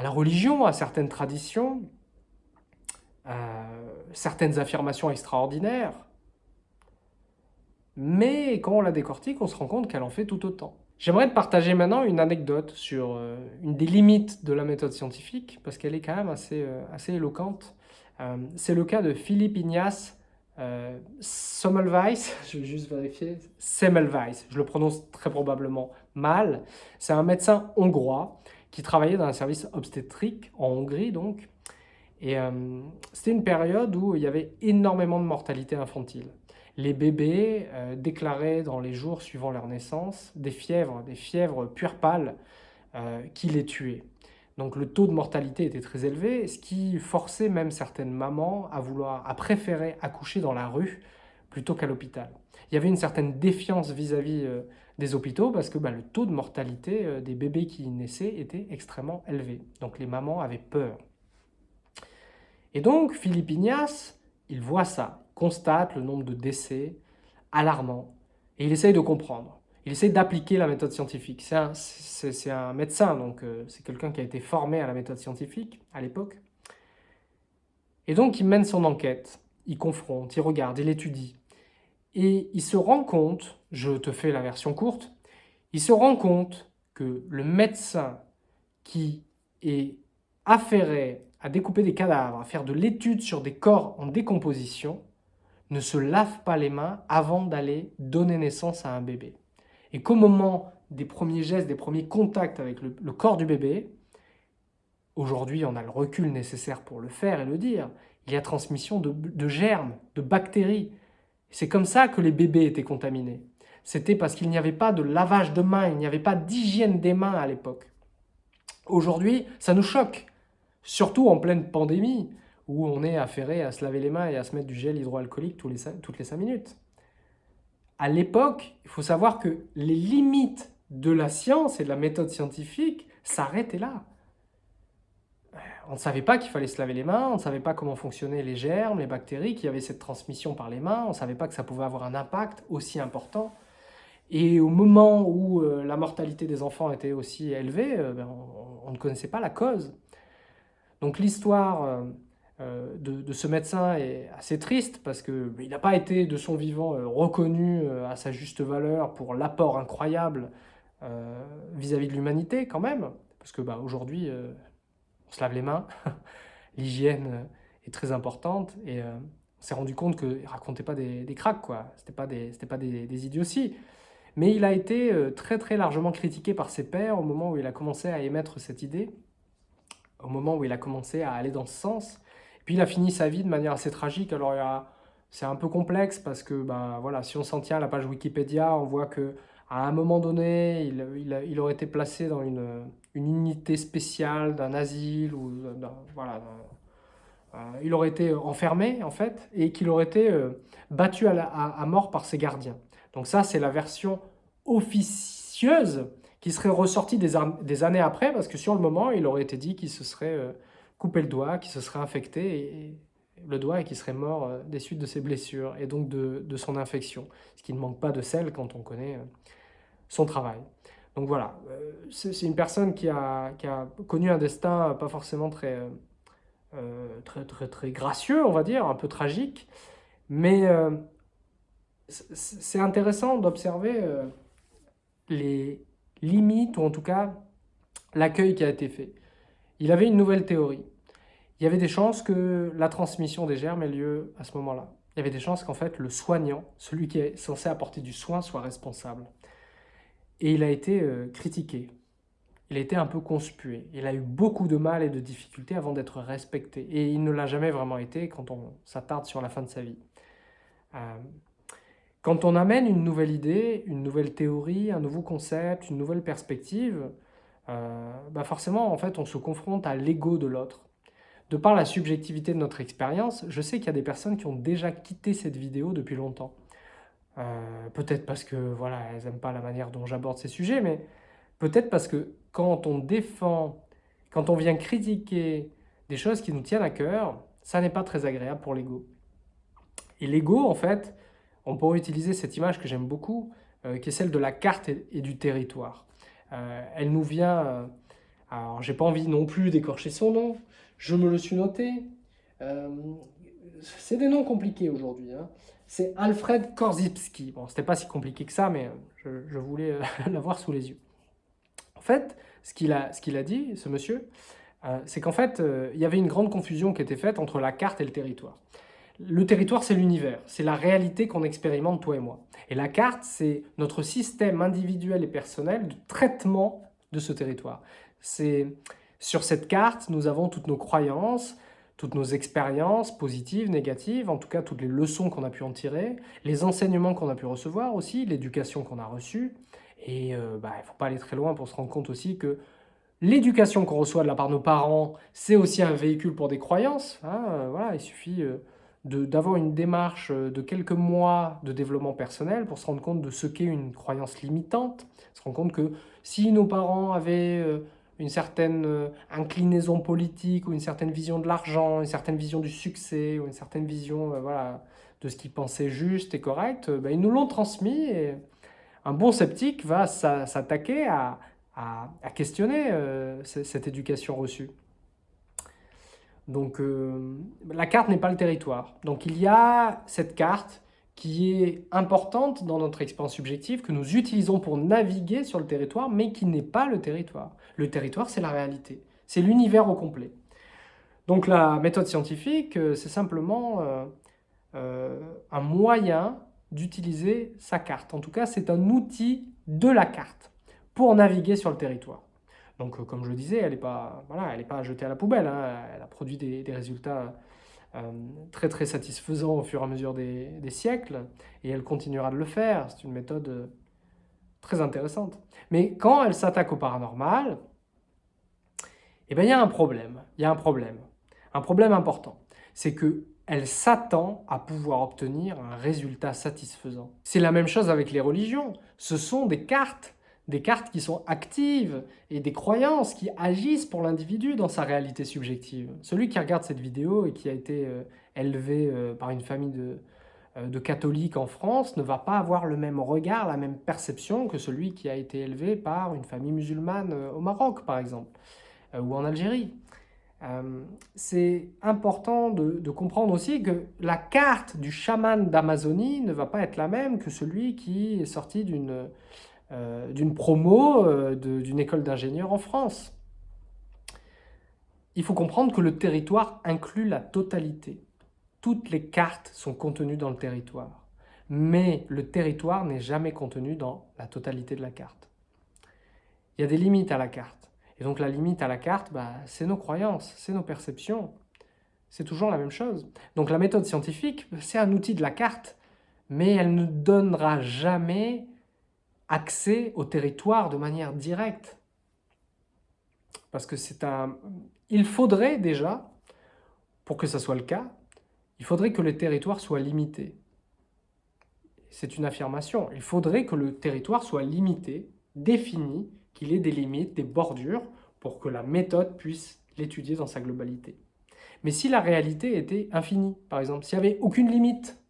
la religion, à certaines traditions, euh, certaines affirmations extraordinaires, mais quand on la décortique, on se rend compte qu'elle en fait tout autant. J'aimerais te partager maintenant une anecdote sur euh, une des limites de la méthode scientifique, parce qu'elle est quand même assez, assez éloquente. c'est le cas de Philippe Ignace euh, Semmelweis, *laughs* je vais juste vérifier, Semmelweis, je le prononce très probablement mal. C'est un médecin hongrois qui travaillait dans un service obstétrique en Hongrie donc. Et euh, c'était une période où il y avait énormément de mortalité infantile. Les bébés euh, déclaraient dans les jours suivant leur naissance des fièvres, des fièvres puerpales euh, qui les tuaient. Donc le taux de mortalité était très élevé, ce qui forçait même certaines mamans à vouloir, à préférer accoucher dans la rue plutôt qu'à l'hôpital. Il y avait une certaine défiance vis-à-vis euh, des hôpitaux parce que bah, le taux de mortalité euh, des bébés qui naissaient était extrêmement élevé. Donc les mamans avaient peur. Et donc Philippe Ignace, il voit ça, constate le nombre de décès alarmant et il essaye de comprendre il essaie d'appliquer la méthode scientifique. C'est un, médecin, donc euh, c'est quelqu'un qui a été formé à la méthode scientifique à l'époque. Et donc il mène son enquête, il confronte, il regarde, il étudie. Et il se rend compte, je te fais la version courte, il se rend compte que le médecin qui est affairé à découper des cadavres, à faire de l'étude sur des corps en décomposition, ne se lave pas les mains avant d'aller donner naissance à un bébé et qu'au moment des premiers gestes, des premiers contacts avec le, corps du bébé, aujourd'hui on a le recul nécessaire pour le faire et le dire, il y a transmission de, germes, de bactéries. C'est comme ça que les bébés étaient contaminés. C'était parce qu'il n'y avait pas de lavage de mains, il n'y avait pas d'hygiène des mains à l'époque. Aujourd'hui, ça nous choque, surtout en pleine pandémie, où on est affairé à se laver les mains et à se mettre du gel hydroalcoolique toutes les 5 minutes à l'époque, il faut savoir que les limites de la science et de la méthode scientifique s'arrêtaient là. On ne savait pas qu'il fallait se laver les mains, on ne savait pas comment fonctionnaient les germes, les bactéries, qu'il y avait cette transmission par les mains, on ne savait pas que ça pouvait avoir un impact aussi important. Et au moment où euh, la mortalité des enfants était aussi élevée, euh, ben, on, ne connaissait pas la cause. Donc l'histoire euh, de, ce médecin est assez triste parce qu'il n'a pas été de son vivant reconnu à sa juste valeur pour l'apport incroyable vis-à-vis de l'humanité quand même. Parce que bah, aujourd'hui, on se lave les mains, *laughs* l'hygiène est très importante et on s'est rendu compte qu'il ne racontait pas des, des cracks, quoi. C'était pas des, des, idioties. Mais il a été très très largement critiqué par ses pairs au moment où il a commencé à émettre cette idée, au moment où il a commencé à aller dans ce sens. Puis il a fini sa vie de manière assez tragique. Alors c'est un peu complexe parce que ben, voilà, si on s'en tient à la page Wikipédia, on voit que à un moment donné, il, aurait été placé dans une, unité spéciale d'un asile ou voilà, euh, il aurait été enfermé en fait et qu'il aurait été euh, battu à, mort par ses gardiens. Donc ça, c'est la version officieuse qui serait ressortie des, années après parce que sur le moment, il aurait été dit qu'il se serait euh, couper le doigt, qui se serait infecté, le doigt et qui serait mort euh, des suites de ses blessures et donc de, son infection, ce qui ne manque pas de sel quand on connaît euh, son travail. Donc voilà, c'est une personne qui a, connu un destin pas forcément très, très, très, très gracieux, on va dire, un peu tragique, mais c'est intéressant d'observer les limites, ou en tout cas l'accueil qui a été fait. Il avait une nouvelle théorie il y avait des chances que la transmission des germes ait lieu à ce moment-là. Il y avait des chances qu'en fait le soignant, celui qui est censé apporter du soin, soit responsable. Et il a été euh, critiqué. il a été un peu conspué. Il a eu beaucoup de mal et de difficultés avant d'être respecté. Et il ne l'a jamais vraiment été quand on s'attarde sur la fin de sa vie. Euh, quand on amène une nouvelle idée, une nouvelle théorie, un nouveau concept, une nouvelle perspective, euh, bah forcément, en fait, on se confronte à l'ego de l'autre. De par la subjectivité de notre expérience, je sais qu'il y a des personnes qui ont déjà quitté cette vidéo depuis longtemps. Euh, peut-être parce que voilà, elles n'aiment pas la manière dont j'aborde ces sujets, mais peut-être parce que quand on défend, quand on vient critiquer des choses qui nous tiennent à cœur, ça n'est pas très agréable pour l'ego. Et l'ego, en fait, on pourrait utiliser cette image que j'aime beaucoup, euh, qui est celle de la carte et, du territoire. Euh, elle nous vient, euh, alors j'ai pas envie non plus d'écorcher son nom, je me le suis noté, c'est des noms compliqués aujourd'hui, hein. c'est Alfred Korzybski. Bon, c'était pas si compliqué que ça, mais je, voulais *laughs* l'avoir sous les yeux. En fait, ce qu'il a dit, ce monsieur, c'est qu'en fait, il y avait une grande confusion qui était faite entre la carte et le territoire. Le territoire, c'est l'univers, c'est la réalité qu'on expérimente toi et moi. Et la carte, c'est notre système individuel et personnel de traitement de ce territoire. C'est Sur cette carte, nous avons toutes nos croyances, toutes nos expériences positives, négatives, en tout cas toutes les leçons qu'on a pu en tirer, les enseignements qu'on a pu recevoir aussi, l'éducation qu'on a reçue. Et euh, bah, il ne faut pas aller très loin pour se rendre compte aussi que l'éducation qu'on reçoit de la part de nos parents, c'est aussi un véhicule pour des croyances. Hein, euh, voilà, il suffit euh, d'avoir une démarche euh, de quelques mois de développement personnel pour se rendre compte de ce qu'est une croyance limitante, se rendre compte que si nos parents avaient euh, une certaine euh, inclinaison politique ou une certaine vision de l'argent, une certaine vision du succès ou une certaine vision voilà, de ce qu'ils pensaient juste et correct, ben, ils nous l'ont transmis et un bon sceptique va s'attaquer à, à, questionner cette éducation reçue. Donc euh, la carte n'est pas le territoire. Donc il y a cette carte qui est importante dans notre expérience subjective, que nous utilisons pour naviguer sur le territoire, mais qui n'est pas le territoire. Le territoire, c'est la réalité. C'est l'univers au complet. Donc la méthode scientifique, euh, c'est simplement euh, un moyen d'utiliser sa carte. En tout cas, c'est un outil de la carte pour naviguer sur le territoire. Donc, euh, comme je le disais, elle n'est pas, voilà, pas jetée à la poubelle. Hein. Elle a produit des, résultats euh, très très satisfaisants au fur et à mesure des, siècles, et elle continuera de le faire. C'est une méthode euh, très intéressante. Mais quand elle s'attaque au paranormal, eh bien, il y a un problème. Il y a un problème. Un problème important. C'est que elle s'attend à pouvoir obtenir un résultat satisfaisant. C'est la même chose avec les religions. Ce sont des cartes des cartes qui sont actives et des croyances qui agissent pour l'individu dans sa réalité subjective. Celui qui regarde cette vidéo et qui a été euh, élevé euh, par une famille de, euh, de, catholiques en France ne va pas avoir le même regard, la même perception que celui qui a été élevé par une famille musulmane au Maroc, par exemple, ou en Algérie. C'est important de, de, comprendre aussi que la carte du chaman d'Amazonie ne va pas être la même que celui qui est sorti d'une d'une promo euh, d'une école d'ingénieurs en France. Il faut comprendre que le territoire inclut la totalité. Toutes les cartes sont contenues dans le territoire. Mais le territoire n'est jamais contenu dans la totalité de la carte. Il y a des limites à la carte. Et donc la limite à la carte, bah, c'est nos croyances, c'est nos perceptions. C'est toujours la même chose. Donc la méthode scientifique, c'est un outil de la carte, mais elle ne donnera jamais accès au territoire de manière directe. Parce que c'est un... Il faudrait déjà, pour que ça soit le cas, il faudrait que le territoire soit limité. C'est une affirmation. Il faudrait que le territoire soit limité, défini, qu'il ait des limites, des bordures, pour que la méthode puisse l'étudier dans sa globalité. Mais si la réalité était infinie, par exemple, s'il n'y avait aucune limite,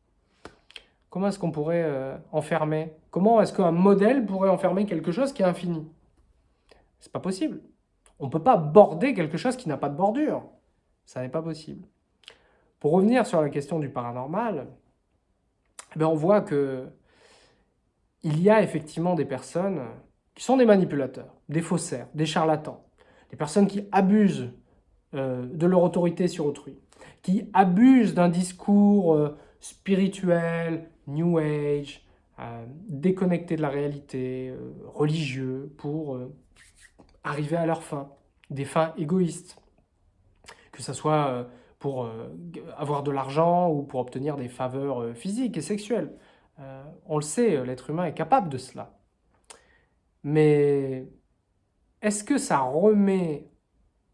comment est-ce qu'on pourrait euh, enfermer? Comment est-ce qu'un modèle pourrait enfermer quelque chose qui est infini? C'est pas possible. On ne peut pas border quelque chose qui n'a pas de bordure. Ça n'est pas possible. Pour revenir sur la question du paranormal, eh on voit que il y a effectivement des personnes qui sont des manipulateurs, des faussaires, des charlatans, des personnes qui abusent euh, de leur autorité sur autrui, qui abusent d'un discours euh, spirituel, New Age, déconnecté de la réalité, euh, religieux, pour euh, arriver à leurs fins, des fins égoïstes, que ce soit euh, pour euh, avoir de l'argent ou pour obtenir des faveurs euh, physiques et sexuelles. on le sait, l'être humain est capable de cela. Mais est-ce que ça remet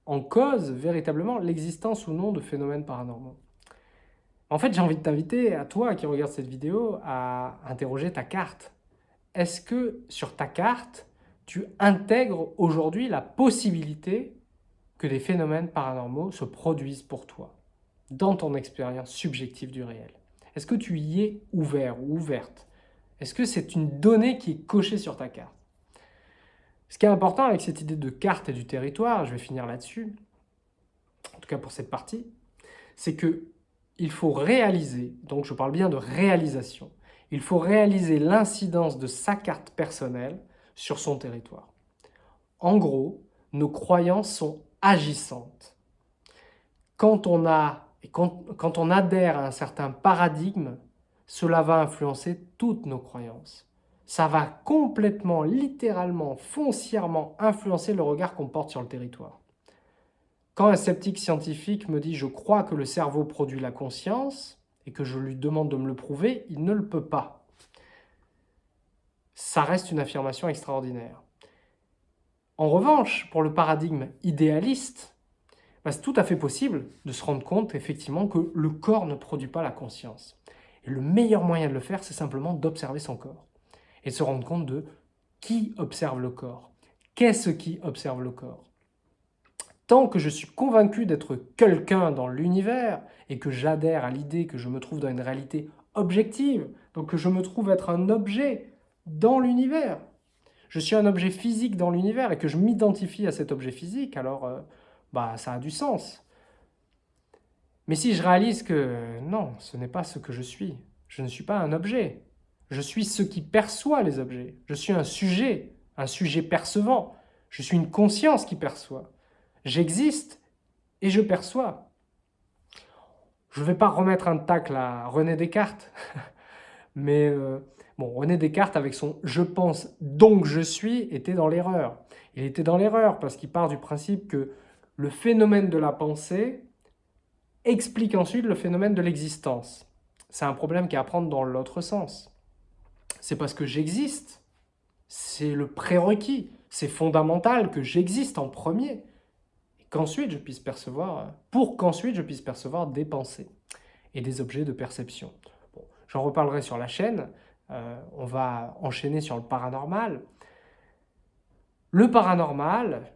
en cause véritablement l'existence ou non de phénomènes paranormaux? En fait, j'ai envie de t'inviter, à toi qui regarde cette vidéo, à interroger ta carte. Est-ce que sur ta carte, tu intègres aujourd'hui la possibilité que des phénomènes paranormaux se produisent pour toi, dans ton expérience subjective du réel? Est-ce que tu y es ouvert ou ouverte? Est-ce que c'est une donnée qui est cochée sur ta carte? Ce qui est important avec cette idée de carte et du territoire, je vais finir là-dessus, en tout cas pour cette partie, c'est que il faut réaliser, donc je parle bien de réalisation, il faut réaliser l'incidence de sa carte personnelle sur son territoire. En gros, nos croyances sont agissantes. Quand on, adhère à un certain paradigme, cela va influencer toutes nos croyances ça va complètement, littéralement, foncièrement influencer le regard qu'on porte sur le territoire. Quand un sceptique scientifique me dit « je crois que le cerveau produit la conscience » et que je lui demande de me le prouver, il ne le peut pas. Ça reste une affirmation extraordinaire. En revanche, pour le paradigme idéaliste, bah, c'est tout à fait possible de se rendre compte effectivement que le corps ne produit pas la conscience. Et le meilleur moyen de le faire, c'est simplement d'observer son corps et se rendre compte de qui observe le corps. Qu'est-ce qui observe le corps? Tant que je suis convaincu d'être quelqu'un dans l'univers et que j'adhère à l'idée que je me trouve dans une réalité objective, donc que je me trouve être un objet dans l'univers, je suis un objet physique dans l'univers et que je m'identifie à cet objet physique, alors euh, bah, ça a du sens. Mais si je réalise que non, ce n'est pas ce que je suis, je ne suis pas un objet, je suis ce qui perçoit les objets. Je suis un sujet, un sujet percevant. Je suis une conscience qui perçoit. J'existe et je perçois. Je ne vais pas remettre un tacle à René Descartes, *laughs* mais euh, René Descartes, avec son « je pense, donc je suis », était dans l'erreur. Il était dans l'erreur parce qu'il part du principe que le phénomène de la pensée explique ensuite le phénomène de l'existence. C'est un problème qui est à prendre dans l'autre sens c'est parce que j'existe. C'est le prérequis. C'est fondamental que j'existe en premier. Percevoir, pour qu'ensuite je puisse percevoir des pensées et des objets de perception. J'en reparlerai sur la chaîne. Euh, on va enchaîner sur le paranormal. Le paranormal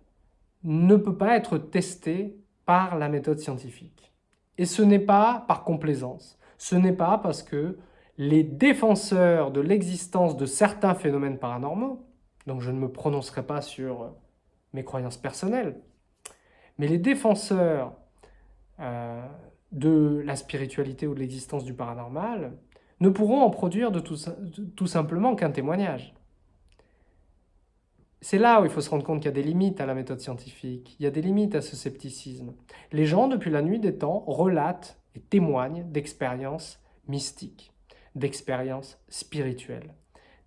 ne peut pas être testé par la méthode scientifique. Et ce n'est pas par complaisance. Ce n'est pas parce que les défenseurs de l'existence de certains phénomènes paranormaux, donc je ne me prononcerai pas sur euh, mes croyances personnelles, mais les défenseurs euh, de la spiritualité ou de l'existence du paranormal ne pourront en produire de tout, tout simplement qu'un témoignage. C'est là où il faut se rendre compte qu'il y a des limites à la méthode scientifique, il y a des limites à ce scepticisme. Les gens, depuis la nuit des temps, relatent et témoignent d'expériences mystiques d'expériences spirituelles,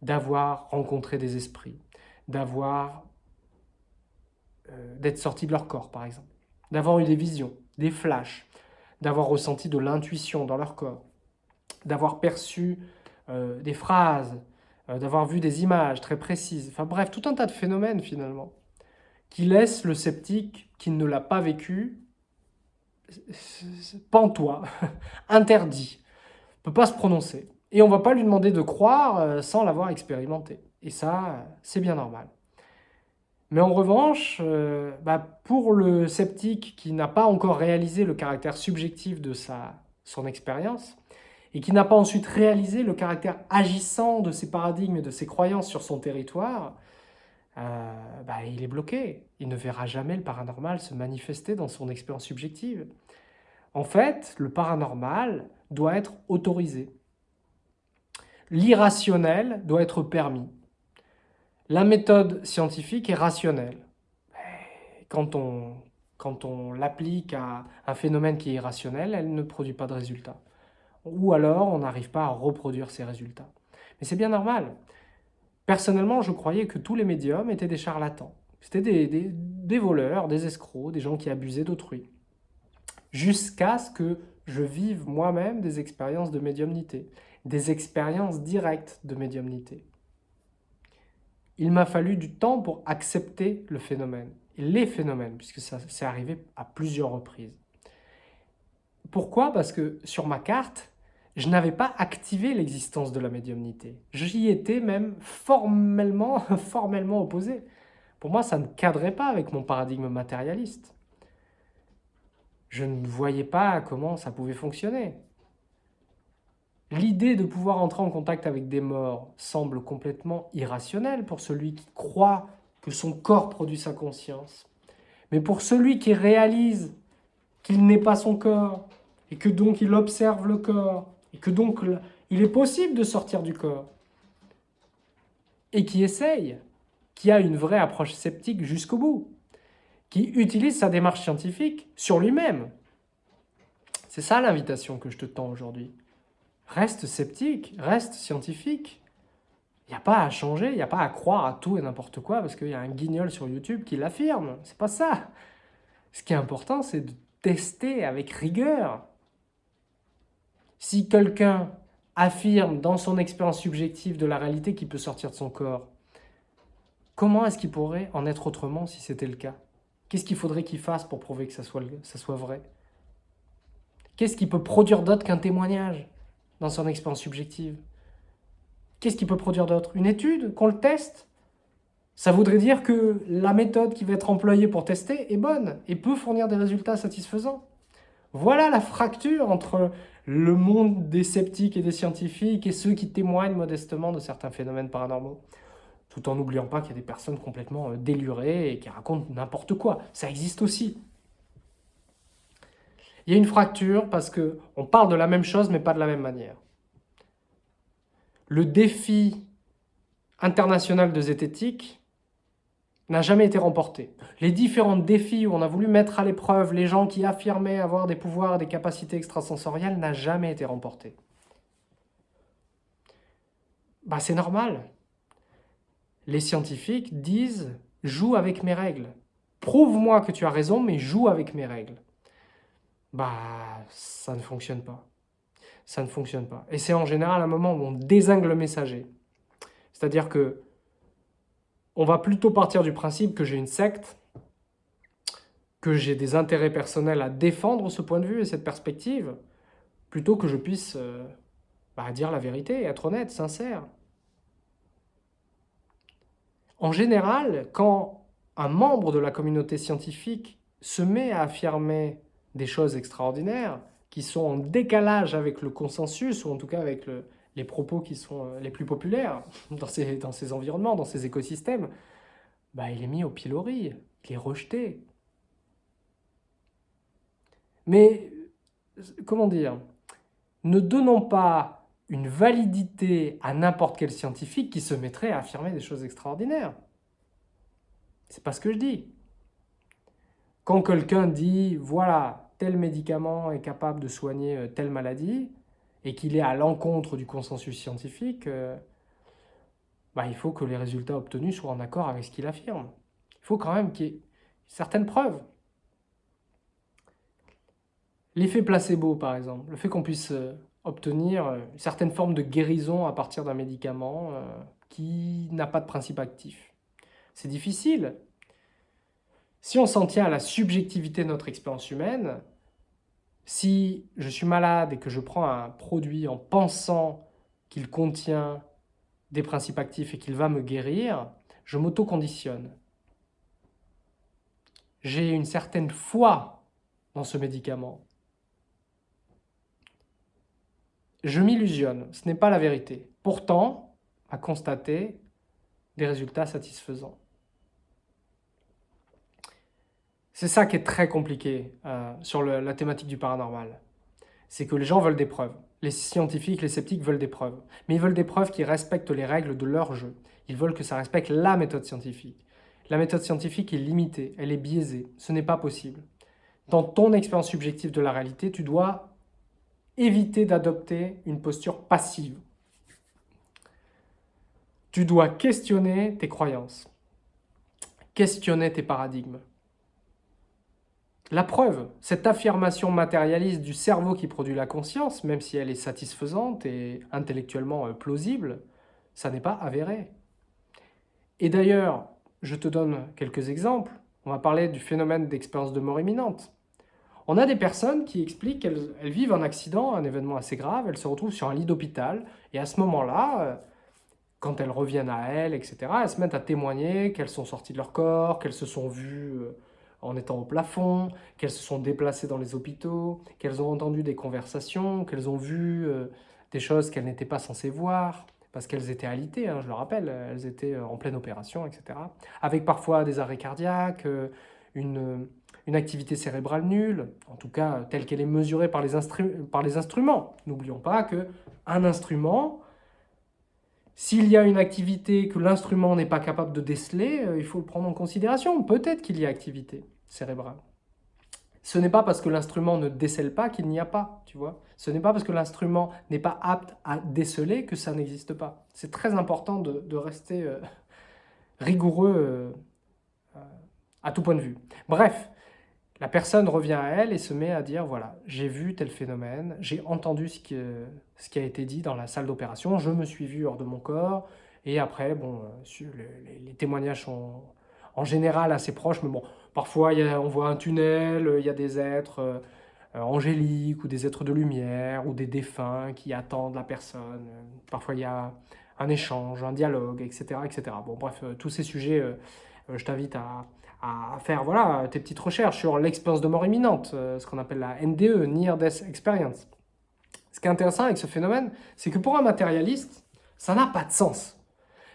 d'avoir rencontré des esprits, d'avoir euh, d'être sorti de leur corps, par exemple, d'avoir eu des visions, des flashs, d'avoir ressenti de l'intuition dans leur corps, d'avoir perçu euh, des phrases, euh, d'avoir vu des images très précises, enfin bref, tout un tas de phénomènes finalement, qui laissent le sceptique qui ne l'a pas vécu pantois, *laughs* interdit, ne peut pas se prononcer. Et on ne va pas lui demander de croire sans l'avoir expérimenté. Et ça, c'est bien normal. Mais en revanche, euh, bah, pour le sceptique qui n'a pas encore réalisé le caractère subjectif de son expérience, et qui n'a pas ensuite réalisé le caractère agissant de ses paradigmes et de ses croyances sur son territoire, euh, bah, il est bloqué. Il ne verra jamais le paranormal se manifester dans son expérience subjective. En fait, le paranormal doit être autorisé l'irrationnel doit être permis. La méthode scientifique est rationnelle. Quand on, quand on l'applique à un phénomène qui est irrationnel, elle ne produit pas de résultats. Ou alors, on n'arrive pas à reproduire ces résultats. Mais c'est bien normal. Personnellement, je croyais que tous les médiums étaient des charlatans. C'était des, voleurs, des escrocs, des gens qui abusaient d'autrui. Jusqu'à ce que je vive moi-même des expériences de médiumnité, des expériences directes de médiumnité. Il m'a fallu du temps pour accepter le phénomène, les phénomènes, puisque ça s'est arrivé à plusieurs reprises. Pourquoi? Parce que sur ma carte, je n'avais pas activé l'existence de la médiumnité. J'y étais même formellement, *laughs* formellement opposé. Pour moi, ça ne cadrait pas avec mon paradigme matérialiste. Je ne voyais pas comment ça pouvait fonctionner. L'idée de pouvoir entrer en contact avec des morts semble complètement irrationnelle pour celui qui croit que son corps produit sa conscience. Mais pour celui qui réalise qu'il n'est pas son corps, et que donc il observe le corps, et que donc il est possible de sortir du corps, et qui essaye, qui a une vraie approche sceptique jusqu'au bout, qui utilise sa démarche scientifique sur lui-même. C'est ça l'invitation que je te tends aujourd'hui. Reste sceptique, reste scientifique. Il n'y a pas à changer, il n'y a pas à croire à tout et n'importe quoi parce qu'il y a un guignol sur YouTube qui l'affirme. C'est pas ça. Ce qui est important, c'est de tester avec rigueur, si quelqu'un affirme dans son expérience subjective de la réalité qu'il peut sortir de son corps, comment est-ce qu'il pourrait en être autrement si c'était le cas? Qu'est-ce qu'il faudrait qu'il fasse pour prouver que ça soit, vrai? Qu'est-ce qu'il peut produire d'autre qu'un témoignage? Dans son expérience subjective Qu'est-ce qu'il peut produire d'autre? Une étude? Qu'on le teste? Ça voudrait dire que la méthode qui va être employée pour tester est bonne et peut fournir des résultats satisfaisants. Voilà la fracture entre le monde des sceptiques et des scientifiques et ceux qui témoignent modestement de certains phénomènes paranormaux. Tout en n'oubliant pas qu'il y a des personnes complètement euh, délurées et qui racontent n'importe quoi. Ça existe aussi. Il y a une fracture parce qu'on parle de la même chose mais pas de la même manière. Le défi international de zététique n'a jamais été remporté. Les différents défis où on a voulu mettre à l'épreuve les gens qui affirmaient avoir des pouvoirs, des capacités extrasensorielles, n'a jamais été remporté. Bah, c'est normal. Les scientifiques disent « joue avec mes règles ». Prouve-moi que tu as raison, mais joue avec mes règles. Bah, ça ne fonctionne pas. Ça ne fonctionne pas. Et c'est en général un moment où on désingue le messager. C'est-à-dire que on va plutôt partir du principe que j'ai une secte, que j'ai des intérêts personnels à défendre ce point de vue et cette perspective, plutôt que je puisse euh, bah, dire la vérité, être honnête, sincère. En général, quand un membre de la communauté scientifique se met à affirmer des choses extraordinaires, qui sont en décalage avec le consensus, ou en tout cas avec le, les propos qui sont euh, les plus populaires *laughs* dans ces, dans ces environnements, dans ces écosystèmes, bah, il est mis au pilori, il est rejeté. Mais, comment dire, ne donnons pas une validité à n'importe quel scientifique qui se mettrait à affirmer des choses extraordinaires. C'est pas ce que je dis. Quand quelqu'un dit, voilà, tel médicament est capable de soigner euh, telle maladie, et qu'il est à l'encontre du consensus scientifique, euh, bah, il faut que les résultats obtenus soient en accord avec ce qu'il affirme. Il faut quand même qu'il y ait certaines preuves. L'effet placebo, par exemple, le fait qu'on puisse euh, obtenir euh, une certaine forme de guérison à partir d'un médicament qui n'a pas de principe actif. C'est difficile. Si on s'en tient à la subjectivité de notre expérience humaine, si je suis malade et que je prends un produit en pensant qu'il contient des principes actifs et qu'il va me guérir, je m'auto-conditionne. J'ai une certaine foi dans ce médicament. Je m'illusionne, ce n'est pas la vérité. Pourtant, à constater des résultats satisfaisants. C'est ça qui est très compliqué euh, sur la thématique du paranormal. C'est que les gens veulent des preuves. Les scientifiques, les sceptiques veulent des preuves. Mais ils veulent des preuves qui respectent les règles de leur jeu. Ils veulent que ça respecte la méthode scientifique. La méthode scientifique est limitée, elle est biaisée. Ce n'est pas possible. Dans ton expérience subjective de la réalité, tu dois éviter d'adopter une posture passive. Tu dois questionner tes croyances. questionner tes paradigmes. La preuve, cette affirmation matérialiste du cerveau qui produit la conscience, même si elle est satisfaisante et intellectuellement euh, plausible, ça n'est pas avéré. Et d'ailleurs, je te donne quelques exemples. On va parler du phénomène d'expérience de mort imminente. On a des personnes qui expliquent qu'elles vivent un accident, un événement assez grave, elles se retrouvent sur un lit d'hôpital, et à ce moment-là, euh, quand elles reviennent à elles, etc., elles se mettent à témoigner qu'elles sont sorties de leur corps, qu'elles se sont vues euh, en étant au plafond, qu'elles se sont déplacées dans les hôpitaux, qu'elles ont entendu des conversations, qu'elles ont vu euh, des choses qu'elles n'étaient pas censées voir, parce qu'elles étaient alitées, hein, je le rappelle, elles étaient en pleine opération, etc. Avec parfois des arrêts cardiaques, une une activité cérébrale nulle, en tout cas telle qu'elle est mesurée par les, par les instruments. N'oublions pas qu'un instrument, s'il y a une activité que l'instrument n'est pas capable de déceler, euh, il faut le prendre en considération. Peut-être qu'il y a activité cérébrale. Ce n'est pas parce que l'instrument ne décèle pas qu'il n'y a pas, tu vois. Ce n'est pas parce que l'instrument n'est pas apte à déceler que ça n'existe pas. C'est très important de, rester euh, rigoureux euh, à tout point de vue. Bref, la personne revient à elle et se met à dire, voilà, j'ai vu tel phénomène, j'ai entendu ce qui, ce qui a été dit dans la salle d'opération, je me suis vu hors de mon corps, et après, bon, euh, les, témoignages sont en général assez proches, mais bon, parfois on voit un tunnel, il y a des êtres euh, angéliques, ou des êtres de lumière, ou des défunts qui attendent la personne, parfois il y a un échange, un dialogue, etc. etc. Bon, bref, euh, tous ces sujets, je t'invite à, à faire voilà, tes petites recherches sur l'expérience de mort imminente, euh, ce qu'on appelle la NDE, Near Death Experience. Ce qui est intéressant avec ce phénomène, c'est que pour un matérialiste, ça n'a pas de sens.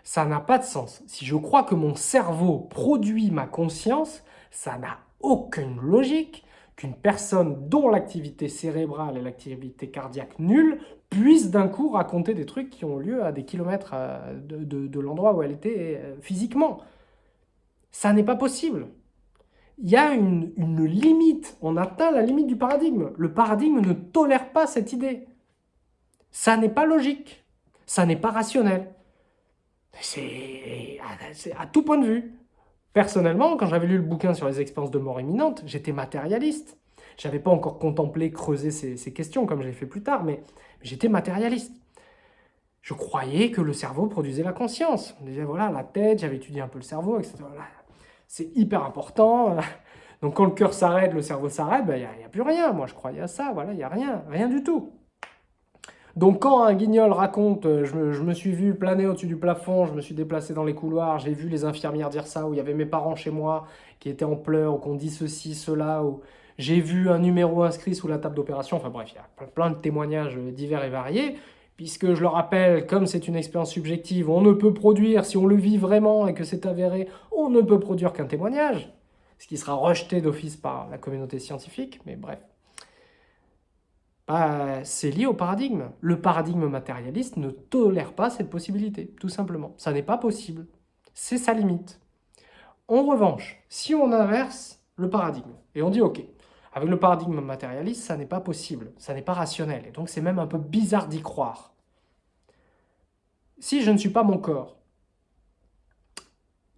Ça n'a pas de sens. Si je crois que mon cerveau produit ma conscience, ça n'a aucune logique qu'une personne dont l'activité cérébrale et l'activité cardiaque nulle puisse d'un coup raconter des trucs qui ont lieu à des kilomètres euh, de l'endroit où elle était euh, physiquement. Ça n'est pas possible. Il y a une, limite, on atteint la limite du paradigme. Le paradigme ne tolère pas cette idée. Ça n'est pas logique, ça n'est pas rationnel. C'est à tout point de vue. Personnellement, quand j'avais lu le bouquin sur les expériences de mort imminente, j'étais matérialiste. Je n'avais pas encore contemplé, creusé ces, questions comme j'ai fait plus tard, mais j'étais matérialiste. Je croyais que le cerveau produisait la conscience. On disait, voilà, la tête, j'avais étudié un peu le cerveau, etc c'est hyper important. *laughs* Donc quand le cœur s'arrête, le cerveau s'arrête, ben, il n'y a, plus rien. Moi, je croyais à ça, voilà, il n'y a rien, rien du tout. Donc quand un guignol raconte euh, je, me, suis vu planer au-dessus du plafond, je me suis déplacé dans les couloirs, j'ai vu les infirmières dire ça, ou il y avait mes parents chez moi qui étaient en pleurs, ou qu'on dit ceci, cela, ou j'ai vu un numéro inscrit sous la table d'opération, enfin bref, il y a plein de témoignages divers et variés puisque je le rappelle, comme c'est une expérience subjective, on ne peut produire, si on le vit vraiment et que c'est avéré, on ne peut produire qu'un témoignage, ce qui sera rejeté d'office par la communauté scientifique, mais bref. Bah, c'est lié au paradigme. Le paradigme matérialiste ne tolère pas cette possibilité, tout simplement. Ça n'est pas possible. C'est sa limite. En revanche, si on inverse le paradigme, et on dit « Ok, avec le paradigme matérialiste, ça n'est pas possible, ça n'est pas rationnel, et donc c'est même un peu bizarre d'y croire. Si je ne suis pas mon corps,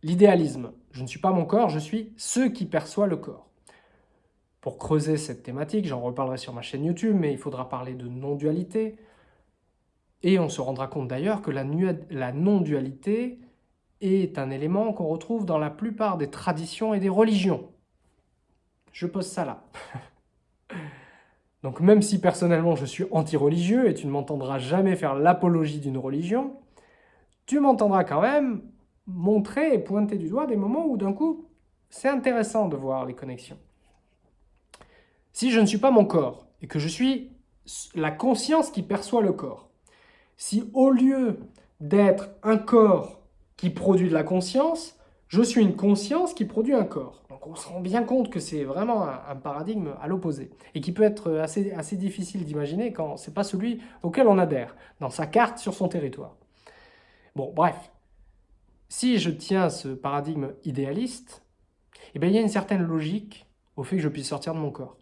l'idéalisme, je ne suis pas mon corps, je suis ce qui perçoit le corps. Pour creuser cette thématique, j'en reparlerai sur ma chaîne YouTube, mais il faudra parler de non-dualité, et on se rendra compte d'ailleurs que la, non-dualité est un élément qu'on retrouve dans la plupart des traditions et des religions. Je pose ça là. *laughs* Donc même si personnellement je suis anti-religieux et tu ne m'entendras jamais faire l'apologie d'une religion, tu m'entendras quand même montrer et pointer du doigt des moments où d'un coup, c'est intéressant de voir les connexions. Si je ne suis pas mon corps et que je suis la conscience qui perçoit le corps, si au lieu d'être un corps qui produit de la conscience, je suis une conscience qui produit un corps. Donc on se rend bien compte que c'est vraiment un, paradigme à l'opposé et qui peut être assez, difficile d'imaginer quand c'est pas celui auquel on adhère, dans sa carte sur son territoire. Bon, bref, si je tiens ce paradigme idéaliste, eh bien, il y a une certaine logique au fait que je puisse sortir de mon corps.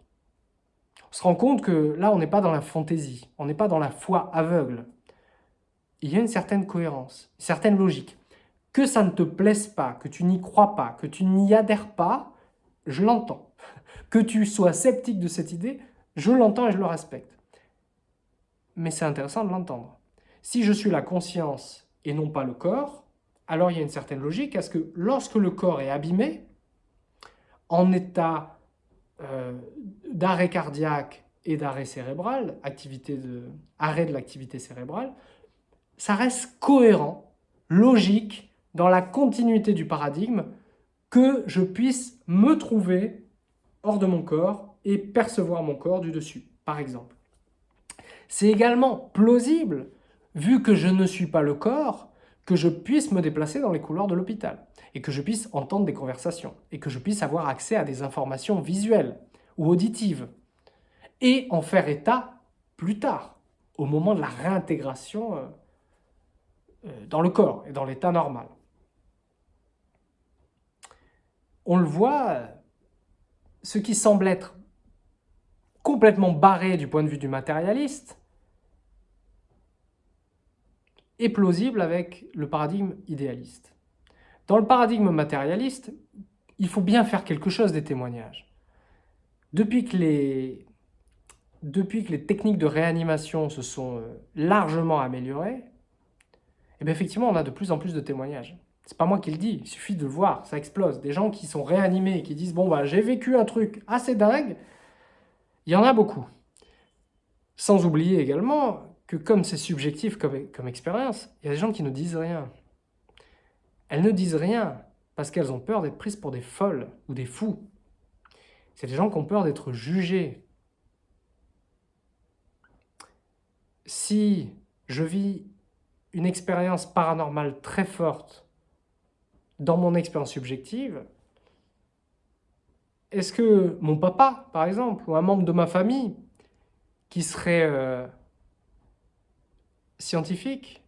Se rend compte que là, on n'est pas dans la fantaisie, on n'est pas dans la foi aveugle. Il y a une certaine cohérence, une certaine logique. Que ça ne te plaise pas, que tu n'y crois pas, que tu n'y adhères pas, je l'entends. *laughs* Que tu sois sceptique de cette idée, je l'entends et je le respecte. Mais c'est intéressant de l'entendre. Si je suis la conscience et non pas le corps, alors il y a une certaine logique à ce que lorsque le corps est abîmé, en état euh, d'arrêt cardiaque et d'arrêt cérébral, activité de, arrêt de l'activité cérébrale, ça reste cohérent, logique, dans la continuité du paradigme, que je puisse me trouver hors de mon corps et percevoir mon corps du dessus, par exemple. C'est également plausible, vu que je ne suis pas le corps, que je puisse me déplacer dans les couloirs de l'hôpital et que je puisse entendre des conversations et que je puisse avoir accès à des informations visuelles ou auditives et en faire état plus tard, au moment de la réintégration euh, euh, dans le corps et dans l'état normal. On le voit, ce qui semble être complètement barré du point de vue du matérialiste est plausible avec le paradigme idéaliste. Dans le paradigme matérialiste, il faut bien faire quelque chose des témoignages. Depuis que les, depuis que les techniques de réanimation se sont euh, largement améliorées, eh bien effectivement, on a de plus en plus de témoignages. C'est pas moi qui le dis, il suffit de le voir, ça explose. Des gens qui sont réanimés et qui disent « Bon, bah, j'ai vécu un truc assez dingue », il y en a beaucoup. Sans oublier également que comme c'est subjectif comme, expérience, il y a des gens qui ne disent rien. Elles ne disent rien parce qu'elles ont peur d'être prises pour des folles ou des fous. C'est des gens qui ont peur d'être jugés. Si je vis une expérience paranormale très forte dans mon expérience subjective, est-ce que mon papa, par exemple, ou un membre de ma famille qui serait euh, scientifique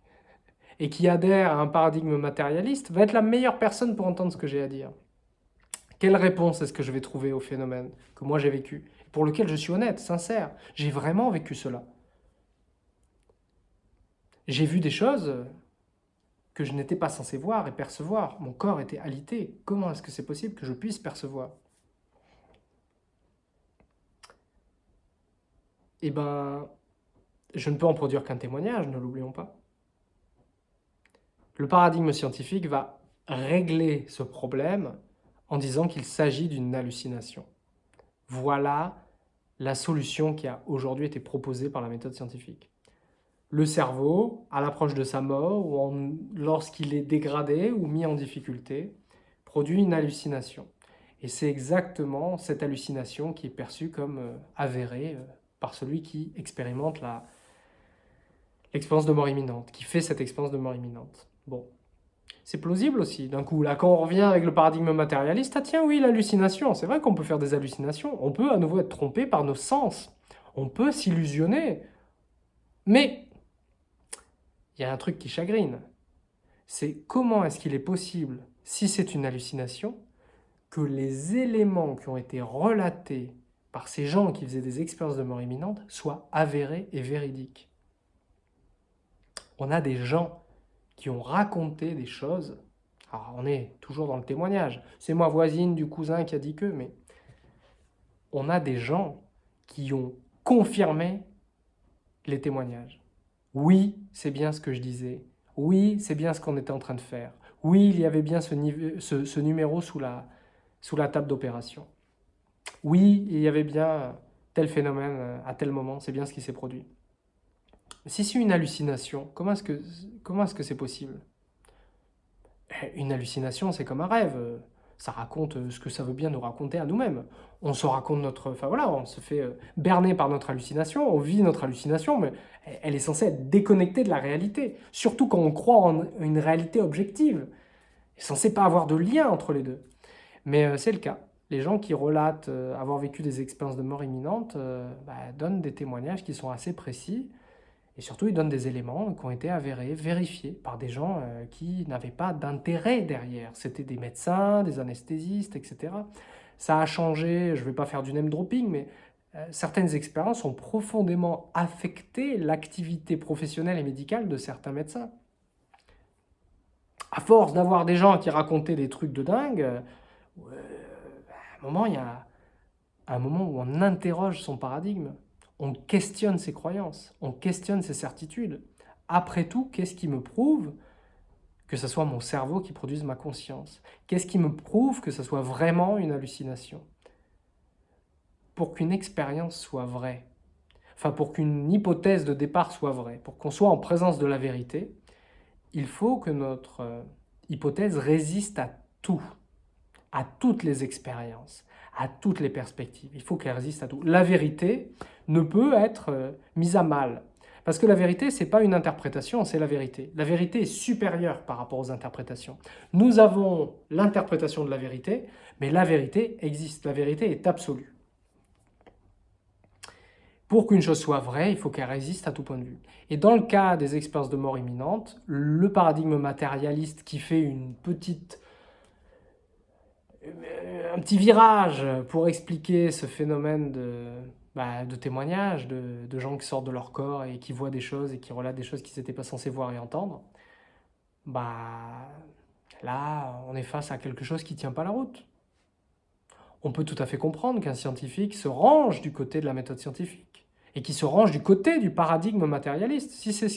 et qui adhère à un paradigme matérialiste va être la meilleure personne pour entendre ce que j'ai à dire Quelle réponse est-ce que je vais trouver au phénomène que moi j'ai vécu Pour lequel je suis honnête, sincère? J'ai vraiment vécu cela. J'ai vu des choses que je n'étais pas censé voir et percevoir. Mon corps était alité. Comment est-ce que c'est possible que je puisse percevoir? Eh ben, je ne peux en produire qu'un témoignage, ne l'oublions pas. Le paradigme scientifique va régler ce problème en disant qu'il s'agit d'une hallucination. Voilà la solution qui a aujourd'hui été proposée par la méthode scientifique. Le cerveau, à l'approche de sa mort, ou lorsqu'il est dégradé ou mis en difficulté, produit une hallucination. Et c'est exactement cette hallucination qui est perçue comme euh, avérée euh, par celui qui expérimente la, expérience de mort imminente, qui fait cette expérience de mort imminente. Bon, c'est plausible aussi. D'un coup, là, quand on revient avec le paradigme matérialiste, ah tiens, oui, l'hallucination, c'est vrai qu'on peut faire des hallucinations. On peut à nouveau être trompé par nos sens. On peut s'illusionner. Mais, il y a un truc qui chagrine. C'est comment est-ce qu'il est possible, si c'est une hallucination, que les éléments qui ont été relatés par ces gens qui faisaient des expériences de mort imminente soient avérés et véridiques on a des gens qui ont raconté des choses. Alors, on est toujours dans le témoignage. C'est moi voisine du cousin qui a dit que, mais on a des gens qui ont confirmé les témoignages. Oui, c'est bien ce que je disais. Oui, c'est bien ce qu'on était en train de faire. Oui, il y avait bien ce, numéro sous la, sous la table d'opération. Oui, il y avait bien tel phénomène à tel moment, c'est bien ce qui s'est produit. Si c'est une hallucination, comment est-ce que c'est -ce c'est possible? Eh, Une hallucination, c'est comme un rêve. Ça raconte euh, ce que ça veut bien nous raconter à nous-mêmes. On se raconte notre... Enfin voilà, on se fait euh, berner par notre hallucination, on vit notre hallucination, mais elle est censée être déconnectée de la réalité. Surtout quand on croit en une réalité objective. Elle est censée pas avoir de lien entre les deux. Mais euh, c'est le cas. Les gens qui relatent avoir vécu des expériences de mort imminente bah, donnent des témoignages qui sont assez précis, et surtout, ils donnent des éléments qui ont été avérés, vérifiés par des gens euh, qui n'avaient pas d'intérêt derrière. C'était des médecins, des anesthésistes, etc. Ça a changé, je ne vais pas faire du name dropping, mais euh, certaines expériences ont profondément affecté l'activité professionnelle et médicale de certains médecins. à force d'avoir des gens qui racontaient des trucs de dingue, euh, à un moment, il y a un moment où on interroge son paradigme, on questionne ses croyances, on questionne ses certitudes. Après tout, qu'est-ce qui me prouve que ce soit mon cerveau qui produise ma conscience? Qu'est-ce qui me prouve que ce soit vraiment une hallucination? Pour qu'une expérience soit vraie, enfin pour qu'une hypothèse de départ soit vraie, pour qu'on soit en présence de la vérité, il faut que notre euh, hypothèse résiste à tout, à toutes les expériences, à toutes les perspectives. Il faut qu'elle résiste à tout. La vérité ne peut être euh, mise à mal. Parce que la vérité, ce n'est pas une interprétation, c'est la vérité. La vérité est supérieure par rapport aux interprétations. Nous avons l'interprétation de la vérité, mais la vérité existe. La vérité est absolue. Pour qu'une chose soit vraie, il faut qu'elle résiste à tout point de vue. Et dans le cas des expériences de mort imminente, le paradigme matérialiste qui fait une petite, un petit virage pour expliquer ce phénomène de, bah, de témoignages, de, gens qui sortent de leur corps et qui voient des choses et qui relatent des choses qu'ils n'étaient pas censés voir et entendre, bah, là, on est face à quelque chose qui ne tient pas la route. On peut tout à fait comprendre qu'un scientifique se range du côté de la méthode scientifique et qui se range du côté du paradigme matérialiste, si c'est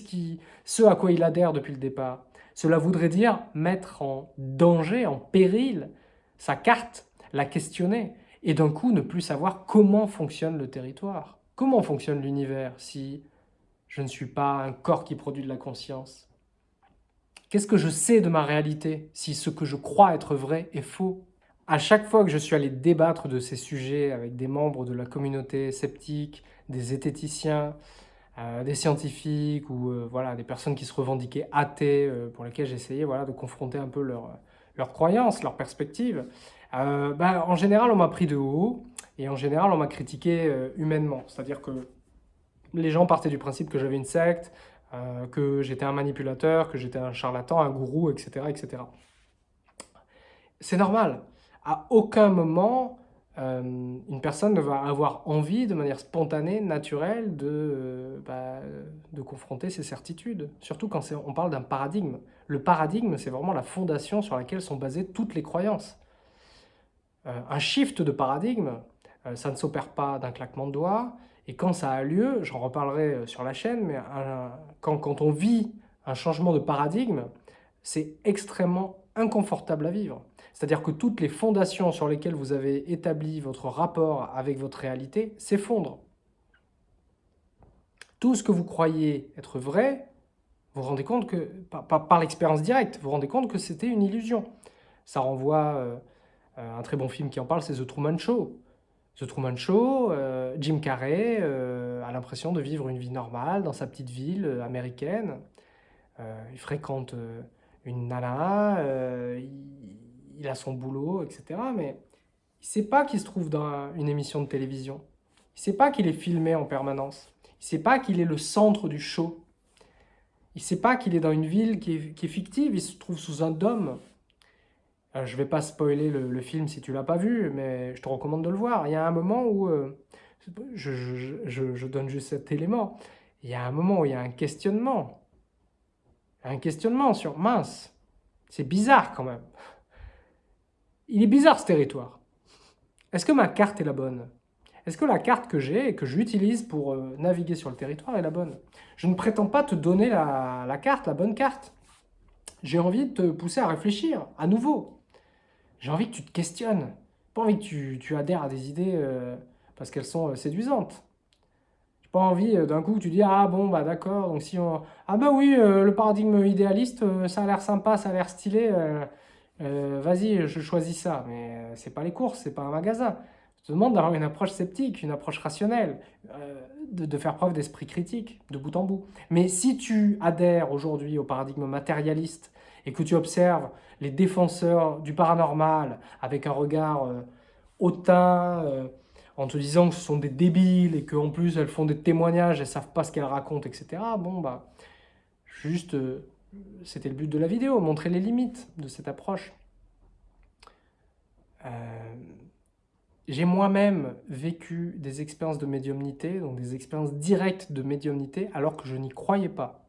ce, à quoi il adhère depuis le départ. Cela voudrait dire mettre en danger, en péril, sa carte, la questionner, et d'un coup ne plus savoir comment fonctionne le territoire. Comment fonctionne l'univers si je ne suis pas un corps qui produit de la conscience? Qu'est-ce que je sais de ma réalité si ce que je crois être vrai est faux? À chaque fois que je suis allé débattre de ces sujets avec des membres de la communauté sceptique, des zététiciens, euh, des scientifiques ou euh, voilà, des personnes qui se revendiquaient athées, euh, pour lesquelles j'essayais voilà, de confronter un peu leurs leur croyances, leurs perspectives, bah, en général, on m'a pris de haut et en général, on m'a critiqué humainement. C'est-à-dire que les gens partaient du principe que j'avais une secte, que j'étais un manipulateur, que j'étais un charlatan, un gourou, etc. etc. C'est normal. À aucun moment, euh, une personne ne va avoir envie de manière spontanée, naturelle, de, euh, bah, de confronter ses certitudes. Surtout quand on parle d'un paradigme. Le paradigme, c'est vraiment la fondation sur laquelle sont basées toutes les croyances. Euh, un shift de paradigme, ça ne s'opère pas d'un claquement de doigts. Et quand ça a lieu, j'en reparlerai sur la chaîne, mais quand, on vit un changement de paradigme, c'est extrêmement inconfortable à vivre. C'est-à-dire que toutes les fondations sur lesquelles vous avez établi votre rapport avec votre réalité s'effondrent. Tout ce que vous croyez être vrai, vous vous rendez compte que, par, l'expérience directe, vous vous rendez compte que c'était une illusion. Ça renvoie euh, un très bon film qui en parle, c'est The Truman Show. The Truman Show, euh, Jim Carrey euh, a l'impression de vivre une vie normale dans sa petite ville américaine. il fréquente une nana, il a son boulot, etc. Mais il ne sait pas qu'il se trouve dans une émission de télévision. Il ne sait pas qu'il est filmé en permanence. Il ne sait pas qu'il est le centre du show. Il ne sait pas qu'il est dans une ville qui est, fictive, il se trouve sous un dôme. Euh, je ne vais pas spoiler le, film si tu l'as pas vu, mais je te recommande de le voir. Il y a un moment où, euh, je, donne juste cet élément, il y a un moment où il y a un questionnement. Un questionnement sur mince. C'est bizarre quand même. Il est bizarre ce territoire. Est-ce que ma carte est la bonne? Est-ce que la carte que j'ai et que j'utilise pour euh, naviguer sur le territoire est la bonne? Je ne prétends pas te donner la, carte, la bonne carte. J'ai envie de te pousser à réfléchir, à nouveau. J'ai envie que tu te questionnes. Pas envie que tu, adhères à des idées euh, parce qu'elles sont euh, séduisantes. J'ai pas envie d'un coup que tu dis ah bon bah d'accord donc si on ah bah oui le paradigme idéaliste ça a l'air sympa ça a l'air stylé euh, vas-y, je choisis ça. Mais euh, c'est pas les courses, c'est pas un magasin. Je te demande d'avoir une approche sceptique, une approche rationnelle, euh, de, faire preuve d'esprit critique, de bout en bout. Mais si tu adhères aujourd'hui au paradigme matérialiste et que tu observes les défenseurs du paranormal avec un regard hautain, en te disant que ce sont des débiles et qu'en plus elles font des témoignages, elles savent pas ce qu'elles racontent, etc. Bon, bah, juste c'était le but de la vidéo, montrer les limites de cette approche. Euh, j'ai moi-même vécu des expériences de médiumnité, donc des expériences directes de médiumnité, alors que je n'y croyais pas.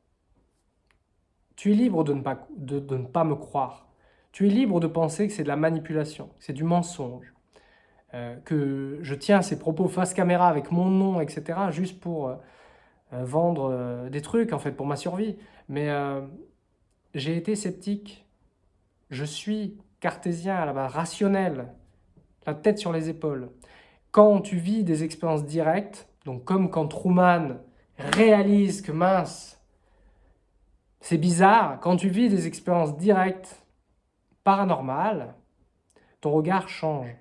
Tu es libre de ne pas, de, ne pas me croire. Tu es libre de penser que c'est de la manipulation, que c'est du mensonge, euh, que je tiens ces propos face caméra avec mon nom, etc., juste pour euh, euh, vendre des trucs, en fait, pour ma survie. Mais j'ai été sceptique. Je suis cartésien à la base, rationnel, la tête sur les épaules. Quand tu vis des expériences directes, donc comme quand Truman réalise que mince, c'est bizarre, quand tu vis des expériences directes, paranormales, ton regard change.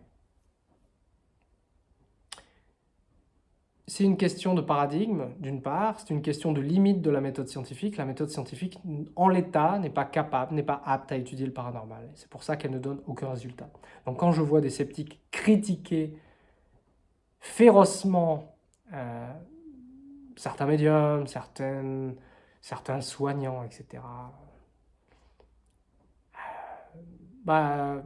C'est une question de paradigme, d'une part, c'est une question de limite de la méthode scientifique. La méthode scientifique, en l'état, n'est pas capable, n'est pas apte à étudier le paranormal. C'est pour ça qu'elle ne donne aucun résultat. Donc quand je vois des sceptiques critiquer férocement euh, certains médiums, certaines, certains soignants, etc., euh, bah,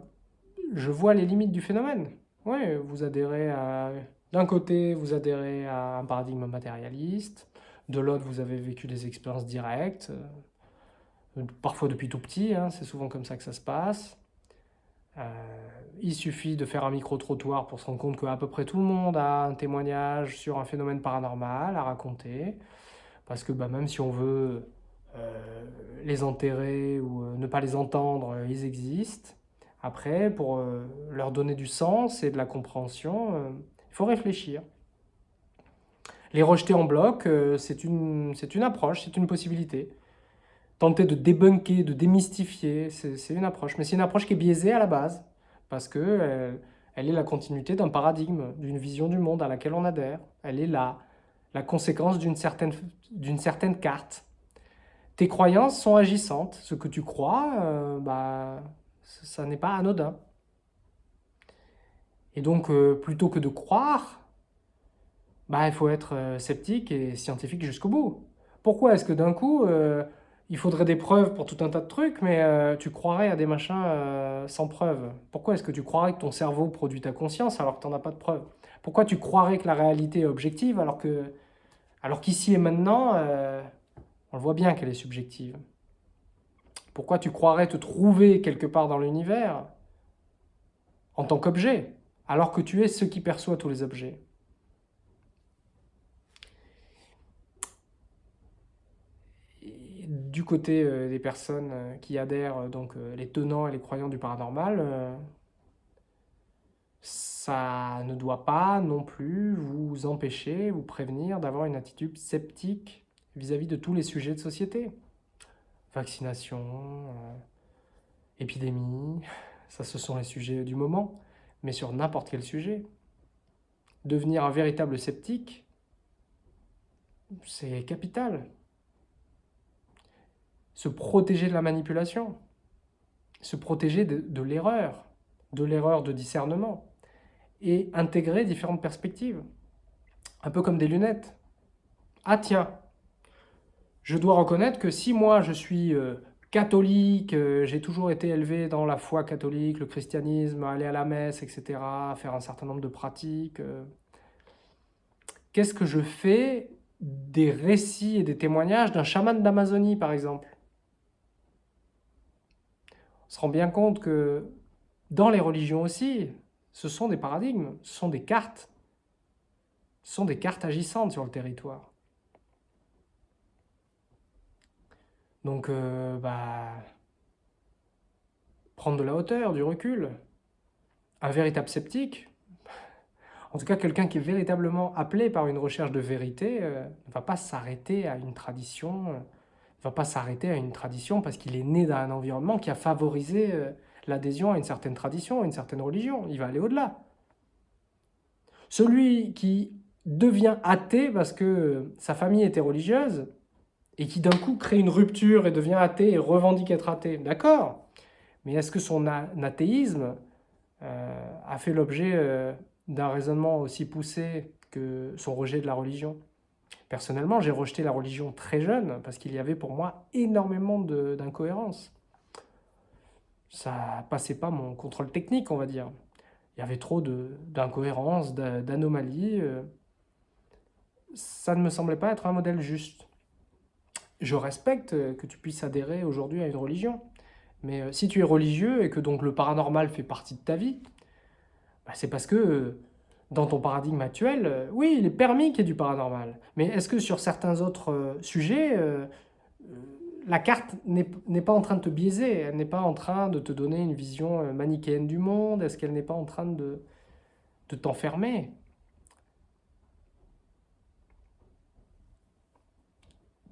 je vois les limites du phénomène. Oui, vous adhérez à d'un côté, vous adhérez à un paradigme matérialiste, de l'autre, vous avez vécu des expériences directes, euh, parfois depuis tout petit, hein, c'est souvent comme ça que ça se passe. Euh, il suffit de faire un micro-trottoir pour se rendre compte qu'à peu près tout le monde a un témoignage sur un phénomène paranormal à raconter, parce que bah, même si on veut euh, les enterrer ou ne pas les entendre, ils existent. Après, pour leur donner du sens et de la compréhension, il faut réfléchir. Les rejeter en bloc, euh, c'est une, approche, c'est une possibilité. Tenter de débunker, de démystifier, c'est une approche. Mais c'est une approche qui est biaisée à la base, parce euh, elle est la continuité d'un paradigme, d'une vision du monde à laquelle on adhère. Elle est la, la conséquence d'une certaine, carte. Tes croyances sont agissantes. Ce que tu crois, euh, bah, ça n'est pas anodin. Et donc, euh, plutôt que de croire, bah, il faut être euh, sceptique et scientifique jusqu'au bout. Pourquoi est-ce que d'un coup, il faudrait des preuves pour tout un tas de trucs, mais tu croirais à des machins sans preuves? Pourquoi est-ce que tu croirais que ton cerveau produit ta conscience alors que tu n'en as pas de preuves? Pourquoi tu croirais que la réalité est objective alors qu'ici et maintenant, on le voit bien qu'elle est subjective? Pourquoi tu croirais te trouver quelque part dans l'univers en tant qu'objet alors que tu es ce qui perçoit tous les objets? du côté euh, des personnes euh, qui adhèrent, euh, donc les tenants et les croyants du paranormal, ça ne doit pas non plus vous empêcher, vous prévenir d'avoir une attitude sceptique vis-à-vis de tous les sujets de société. Vaccination, épidémie, *laughs* ça ce sont les sujets du moment mais sur n'importe quel sujet. Devenir un véritable sceptique, c'est capital. Se protéger de la manipulation, se protéger de, de l'erreur, de l'erreur de discernement, et intégrer différentes perspectives. Un peu comme des lunettes. Ah tiens, je dois reconnaître que si moi je suis euh, catholique, euh, j'ai toujours été élevé dans la foi catholique, le christianisme, aller à la messe, etc., faire un certain nombre de pratiques. Euh. Qu'est-ce que je fais des récits et des témoignages d'un chaman d'Amazonie, par exemple? On se rend bien compte que dans les religions aussi, ce sont des paradigmes, ce sont des cartes, ce sont des cartes agissantes sur le territoire. Donc, euh, bah, prendre de la hauteur, du recul. Un véritable sceptique, en tout cas quelqu'un qui est véritablement appelé par une recherche de vérité, euh, ne va pas s'arrêter à une tradition, euh, ne va pas s'arrêter à une tradition parce qu'il est né dans un environnement qui a favorisé l'adhésion à une certaine tradition, à une certaine religion. Il va aller au-delà. Celui qui devient athée parce que sa famille était religieuse, et qui d'un coup crée une rupture et devient athée et revendique être athée, d'accord. Mais est-ce que son athéisme euh, a fait l'objet euh, d'un raisonnement aussi poussé que son rejet de la religion? Personnellement, j'ai rejeté la religion très jeune parce qu'il y avait pour moi énormément d'incohérences. Ça passait pas mon contrôle technique, on va dire. Il y avait trop d'incohérences, d'anomalies. Euh. Ça ne me semblait pas être un modèle juste. je respecte que tu puisses adhérer aujourd'hui à une religion. Mais euh, si tu es religieux et que donc le paranormal fait partie de ta vie, bah, c'est parce que euh, dans ton paradigme actuel, euh, oui, il est permis qu'il y ait du paranormal. Mais est-ce que sur certains autres sujets, la carte n'est pas en train de te biaiser Elle n'est pas en train de te donner une vision manichéenne du monde Est-ce qu'elle n'est pas en train de, t'enfermer?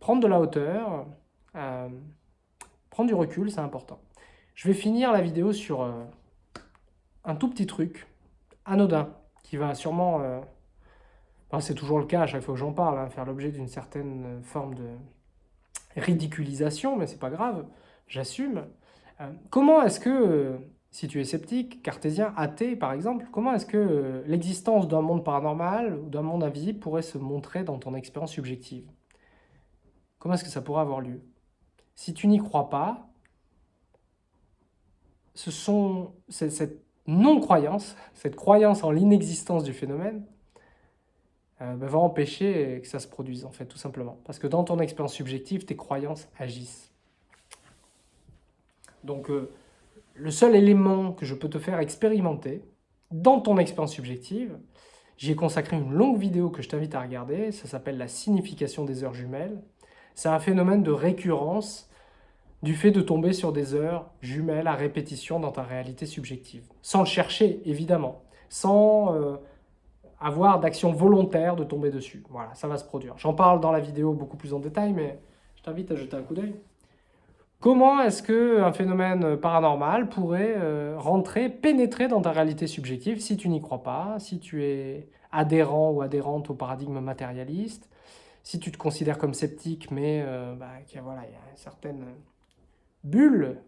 Prendre de la hauteur, Prendre du recul, c'est important. Je vais finir la vidéo sur euh, un tout petit truc, anodin, qui va sûrement, euh, c'est toujours le cas à chaque fois que j'en parle, hein, faire l'objet d'une certaine forme de ridiculisation, mais c'est pas grave, j'assume. Euh, comment est-ce que, si tu es sceptique, cartésien, athée par exemple, comment est-ce que l'existence d'un monde paranormal ou d'un monde invisible pourrait se montrer dans ton expérience subjective? Comment est-ce que ça pourrait avoir lieu? Si tu n'y crois pas, ce sont, cette non-croyance, cette croyance en l'inexistence du phénomène, euh, bah, va empêcher que ça se produise, en fait, tout simplement. Parce que dans ton expérience subjective, tes croyances agissent. Donc, euh, le seul élément que je peux te faire expérimenter dans ton expérience subjective, j'y ai consacré une longue vidéo que je t'invite à regarder, ça s'appelle la signification des heures jumelles. C'est un phénomène de récurrence du fait de tomber sur des heures jumelles à répétition dans ta réalité subjective. Sans le chercher, évidemment. Sans euh, avoir d'action volontaire de tomber dessus. Voilà, ça va se produire. J'en parle dans la vidéo beaucoup plus en détail, mais je t'invite à jeter un coup d'œil. Comment est-ce qu'un phénomène paranormal pourrait euh, rentrer, pénétrer dans ta réalité subjective si tu n'y crois pas, si tu es adhérent ou adhérente au paradigme matérialiste, si tu te considères comme sceptique, mais euh, bah, voilà, il y a une certaine bulle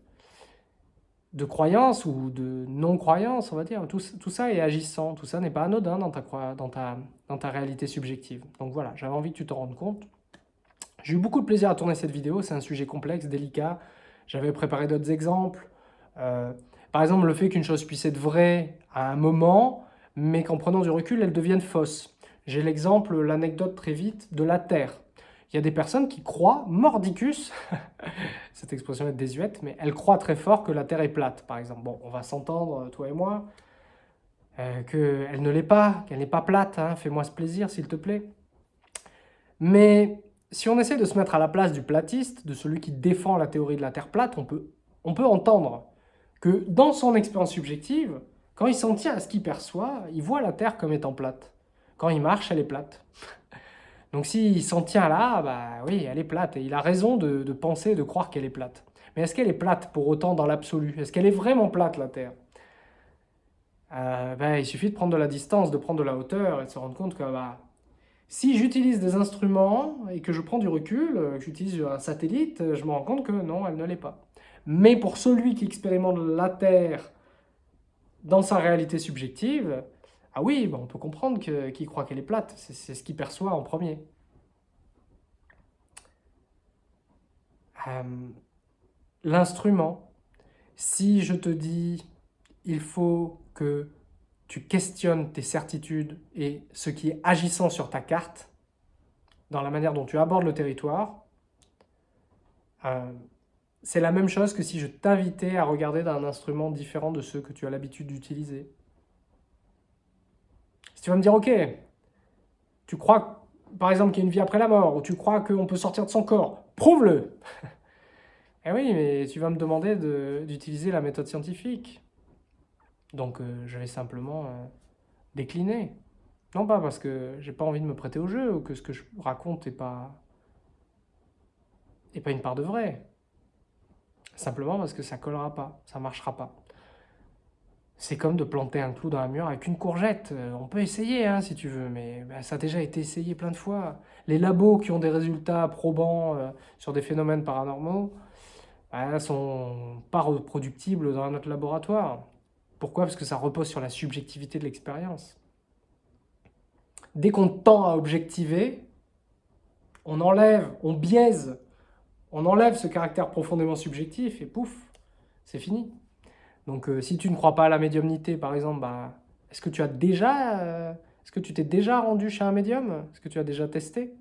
de croyance ou de non-croyance, on va dire. Tout, ça est agissant, tout ça n'est pas anodin dans ta, dans, ta, réalité subjective. Donc voilà, j'avais envie que tu te rendes compte. J'ai eu beaucoup de plaisir à tourner cette vidéo, c'est un sujet complexe, délicat. J'avais préparé d'autres exemples. Euh, par exemple, le fait qu'une chose puisse être vraie à un moment, mais qu'en prenant du recul, elle devienne fausse. J'ai l'exemple, l'anecdote très vite, de la Terre. Il y a des personnes qui croient, mordicus, *laughs* cette expression est désuète, mais elles croient très fort que la Terre est plate, par exemple. Bon, on va s'entendre, toi et moi, euh, qu'elle ne l'est pas, qu'elle n'est pas plate, hein. fais-moi ce plaisir, s'il te plaît. Mais si on essaie de se mettre à la place du platiste, de celui qui défend la théorie de la Terre plate, on peut, on peut entendre que dans son expérience subjective, quand il s'en tient à ce qu'il perçoit, il voit la Terre comme étant plate. Quand il marche, elle est plate. Donc s'il s'en tient là, bah oui, elle est plate. Et il a raison de, penser, de croire qu'elle est plate. Mais est-ce qu'elle est plate pour autant dans l'absolu? Est-ce qu'elle est vraiment plate, la Terre? Euh, ben, Il suffit de prendre de la distance, de prendre de la hauteur et de se rendre compte que bah, si j'utilise des instruments et que je prends du recul, euh, que j'utilise un satellite, je me rends compte que non, elle ne l'est pas. Mais pour celui qui expérimente la Terre dans sa réalité subjective, ah oui, on peut comprendre qu'il croit qu'elle est plate, c'est ce qu'il perçoit en premier. Euh, l'instrument, si je te dis il faut que tu questionnes tes certitudes et ce qui est agissant sur ta carte, dans la manière dont tu abordes le territoire, euh, c'est la même chose que si je t'invitais à regarder d'un instrument différent de ceux que tu as l'habitude d'utiliser. Si tu vas me dire, ok, tu crois, par exemple, qu'il y a une vie après la mort, ou tu crois qu'on peut sortir de son corps, prouve-le *laughs* Eh oui, mais tu vas me demander d'utiliser la méthode scientifique. Donc euh, je vais simplement euh, décliner. Non pas parce que j'ai pas envie de me prêter au jeu, ou que ce que je raconte n'est pas, est pas une part de vrai. Simplement parce que ça collera pas, ça marchera pas. C'est comme de planter un clou dans un mur avec une courgette. Euh, on peut essayer hein, si tu veux, mais bah, ça a déjà été essayé plein de fois. Les labos qui ont des résultats probants euh, sur des phénomènes paranormaux ne bah, sont pas reproductibles dans notre laboratoire. Pourquoi? Parce que ça repose sur la subjectivité de l'expérience. Dès qu'on tend à objectiver, on enlève, on biaise, on enlève ce caractère profondément subjectif et pouf, c'est fini. Donc euh, si tu ne crois pas à la médiumnité, par exemple, bah, est-ce que tu as déjà, euh, est-ce que tu t'es déjà rendu chez un médium? Est-ce que tu as déjà testé?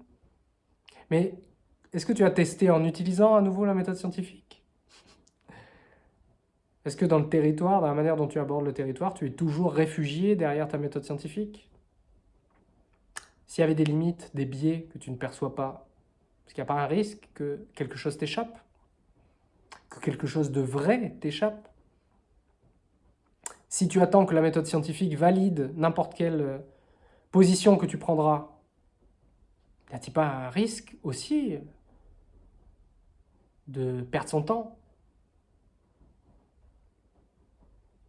Mais Est-ce que tu as testé en utilisant à nouveau la méthode scientifique? *laughs* Est-ce que dans le territoire, dans la manière dont tu abordes le territoire, tu es toujours réfugié derrière ta méthode scientifique? S'il y avait des limites, des biais que tu ne perçois pas, est-ce qu'il n'y a pas un risque que quelque chose t'échappe? Que quelque chose de vrai t'échappe? Si tu attends que la méthode scientifique valide n'importe quelle euh, position que tu prendras, n'y a-t-il pas un risque aussi de perdre son temps?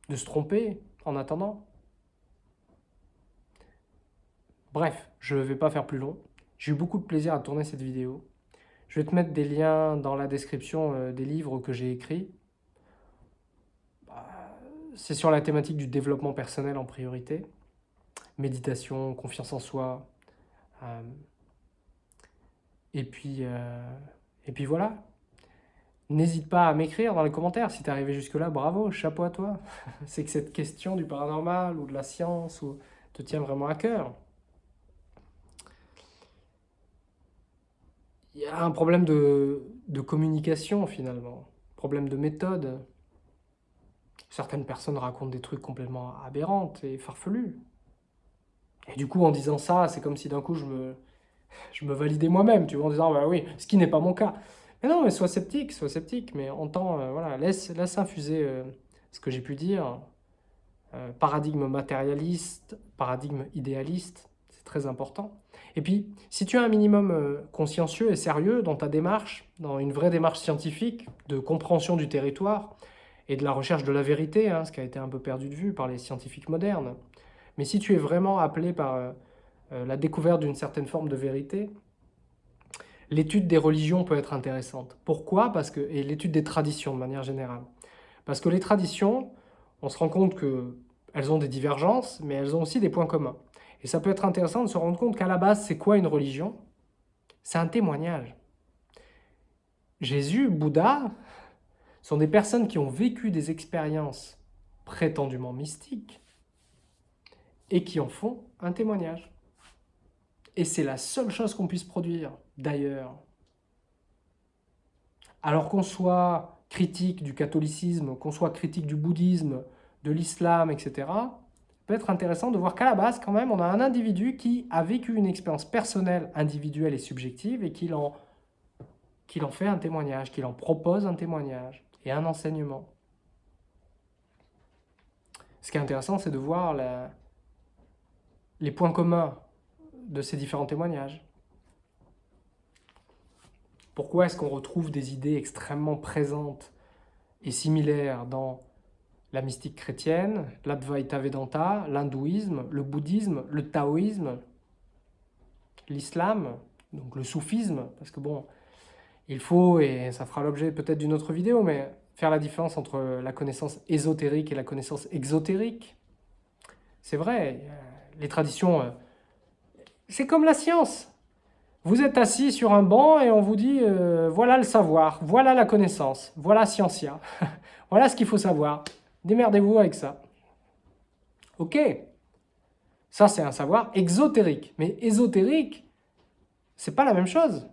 De se tromper en attendant? Bref, je ne vais pas faire plus long. J'ai eu beaucoup de plaisir à tourner cette vidéo. Je vais te mettre des liens dans la description euh, des livres que j'ai écrits. C'est sur la thématique du développement personnel en priorité. Méditation, confiance en soi. Euh, et, puis, euh, et puis voilà. N'hésite pas à m'écrire dans les commentaires si tu es arrivé jusque-là. Bravo, chapeau à toi. *laughs* c'est que cette question du paranormal ou de la science ou, te tient vraiment à cœur. Il y a un problème de, de communication finalement, problème de méthode. Certaines personnes racontent des trucs complètement aberrantes et farfelus. Et du coup, en disant ça, c'est comme si d'un coup je me, je me validais moi-même, tu vois, en disant, bah oui, ce qui n'est pas mon cas. Mais non, mais sois sceptique, sois sceptique, mais entends, euh, voilà, laisse, laisse infuser euh, ce que j'ai pu dire. Euh, paradigme matérialiste, paradigme idéaliste, c'est très important. Et puis, si tu es un minimum consciencieux et sérieux dans ta démarche, dans une vraie démarche scientifique de compréhension du territoire et de la recherche de la vérité, hein, ce qui a été un peu perdu de vue par les scientifiques modernes, mais si tu es vraiment appelé par euh, la découverte d'une certaine forme de vérité, l'étude des religions peut être intéressante. Pourquoi? Parce que, Et l'étude des traditions de manière générale. Parce que les traditions, on se rend compte qu'elles ont des divergences, mais elles ont aussi des points communs. Et ça peut être intéressant de se rendre compte qu'à la base, c'est quoi une religion? C'est un témoignage. Jésus, Bouddha, sont des personnes qui ont vécu des expériences prétendument mystiques et qui en font un témoignage. Et c'est la seule chose qu'on puisse produire, d'ailleurs. Alors qu'on soit critique du catholicisme, qu'on soit critique du bouddhisme, de l'islam, etc., peut être intéressant de voir qu'à la base, quand même, on a un individu qui a vécu une expérience personnelle, individuelle et subjective, et qu'il en, en fait un témoignage, qu'il en propose un témoignage et un enseignement. Ce qui est intéressant, c'est de voir les points communs de ces différents témoignages Pourquoi est-ce qu'on retrouve des idées extrêmement présentes et similaires dans la mystique chrétienne, l'Advaita Vedanta, l'hindouisme, le bouddhisme, le taoïsme, l'islam, donc le soufisme, parce que bon, il faut, et ça fera l'objet peut-être d'une autre vidéo, mais faire la différence entre la connaissance ésotérique et la connaissance exotérique. C'est vrai, les traditions euh, c'est comme la science. Vous êtes assis sur un banc et on vous dit euh, voilà le savoir, voilà la connaissance, voilà Scientia, *laughs* voilà ce qu'il faut savoir. Démerdez-vous avec ça. Ok, ça c'est un savoir exotérique. Mais ésotérique, c'est pas la même chose.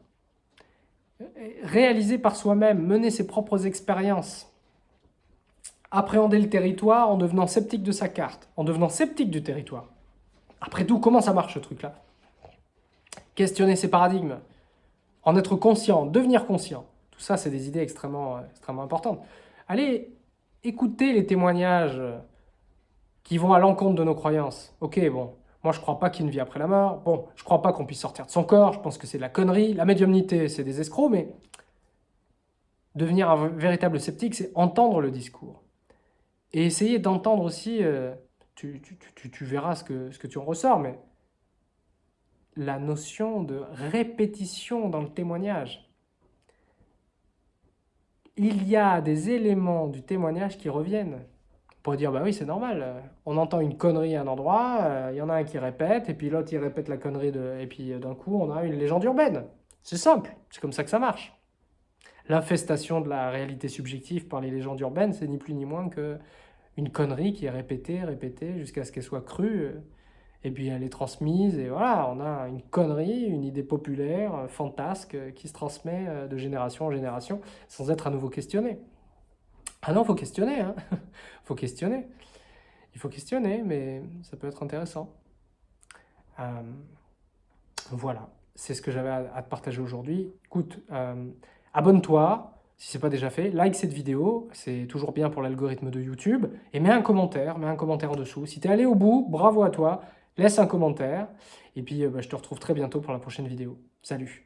Réaliser par soi-même, mener ses propres expériences, appréhender le territoire en devenant sceptique de sa carte, en devenant sceptique du territoire. Après tout, comment ça marche ce truc-là? Questionner ses paradigmes, en être conscient, devenir conscient. Tout ça, c'est des idées extrêmement, extrêmement importantes. Allez écouter les témoignages qui vont à l'encontre de nos croyances. Ok, bon, moi je crois pas qu'il y ait après la mort. Bon, je crois pas qu'on puisse sortir de son corps. Je pense que c'est de la connerie. La médiumnité, c'est des escrocs, mais devenir un véritable sceptique, c'est entendre le discours. Et essayer d'entendre aussi, euh, tu, tu, verras ce que, ce que tu en ressors, mais la notion de répétition dans le témoignage. Il y a des éléments du témoignage qui reviennent. Pourrait dire, bah oui, c'est normal, on entend une connerie à un endroit, euh, il y en a un qui répète, et puis l'autre il répète la connerie, de... et puis euh, d'un coup on a une légende urbaine. C'est simple, c'est comme ça que ça marche. L'infestation de la réalité subjective par les légendes urbaines, c'est ni plus ni moins que une connerie qui est répétée, répétée, jusqu'à ce qu'elle soit crue, et puis elle est transmise, et voilà, on a une connerie, une idée populaire, euh, fantasque, euh, qui se transmet euh, de génération en génération, sans être à nouveau questionnée. Ah non, faut questionner, hein *laughs* faut questionner. Il faut questionner, mais ça peut être intéressant. voilà, c'est ce que j'avais à, te partager aujourd'hui. Écoute, abonne-toi, si ce n'est pas déjà fait, like cette vidéo, c'est toujours bien pour l'algorithme de YouTube, et mets un commentaire, mets un commentaire en dessous. Si tu es allé au bout, bravo à toi, laisse un commentaire, et puis euh, bah, je te retrouve très bientôt pour la prochaine vidéo. Salut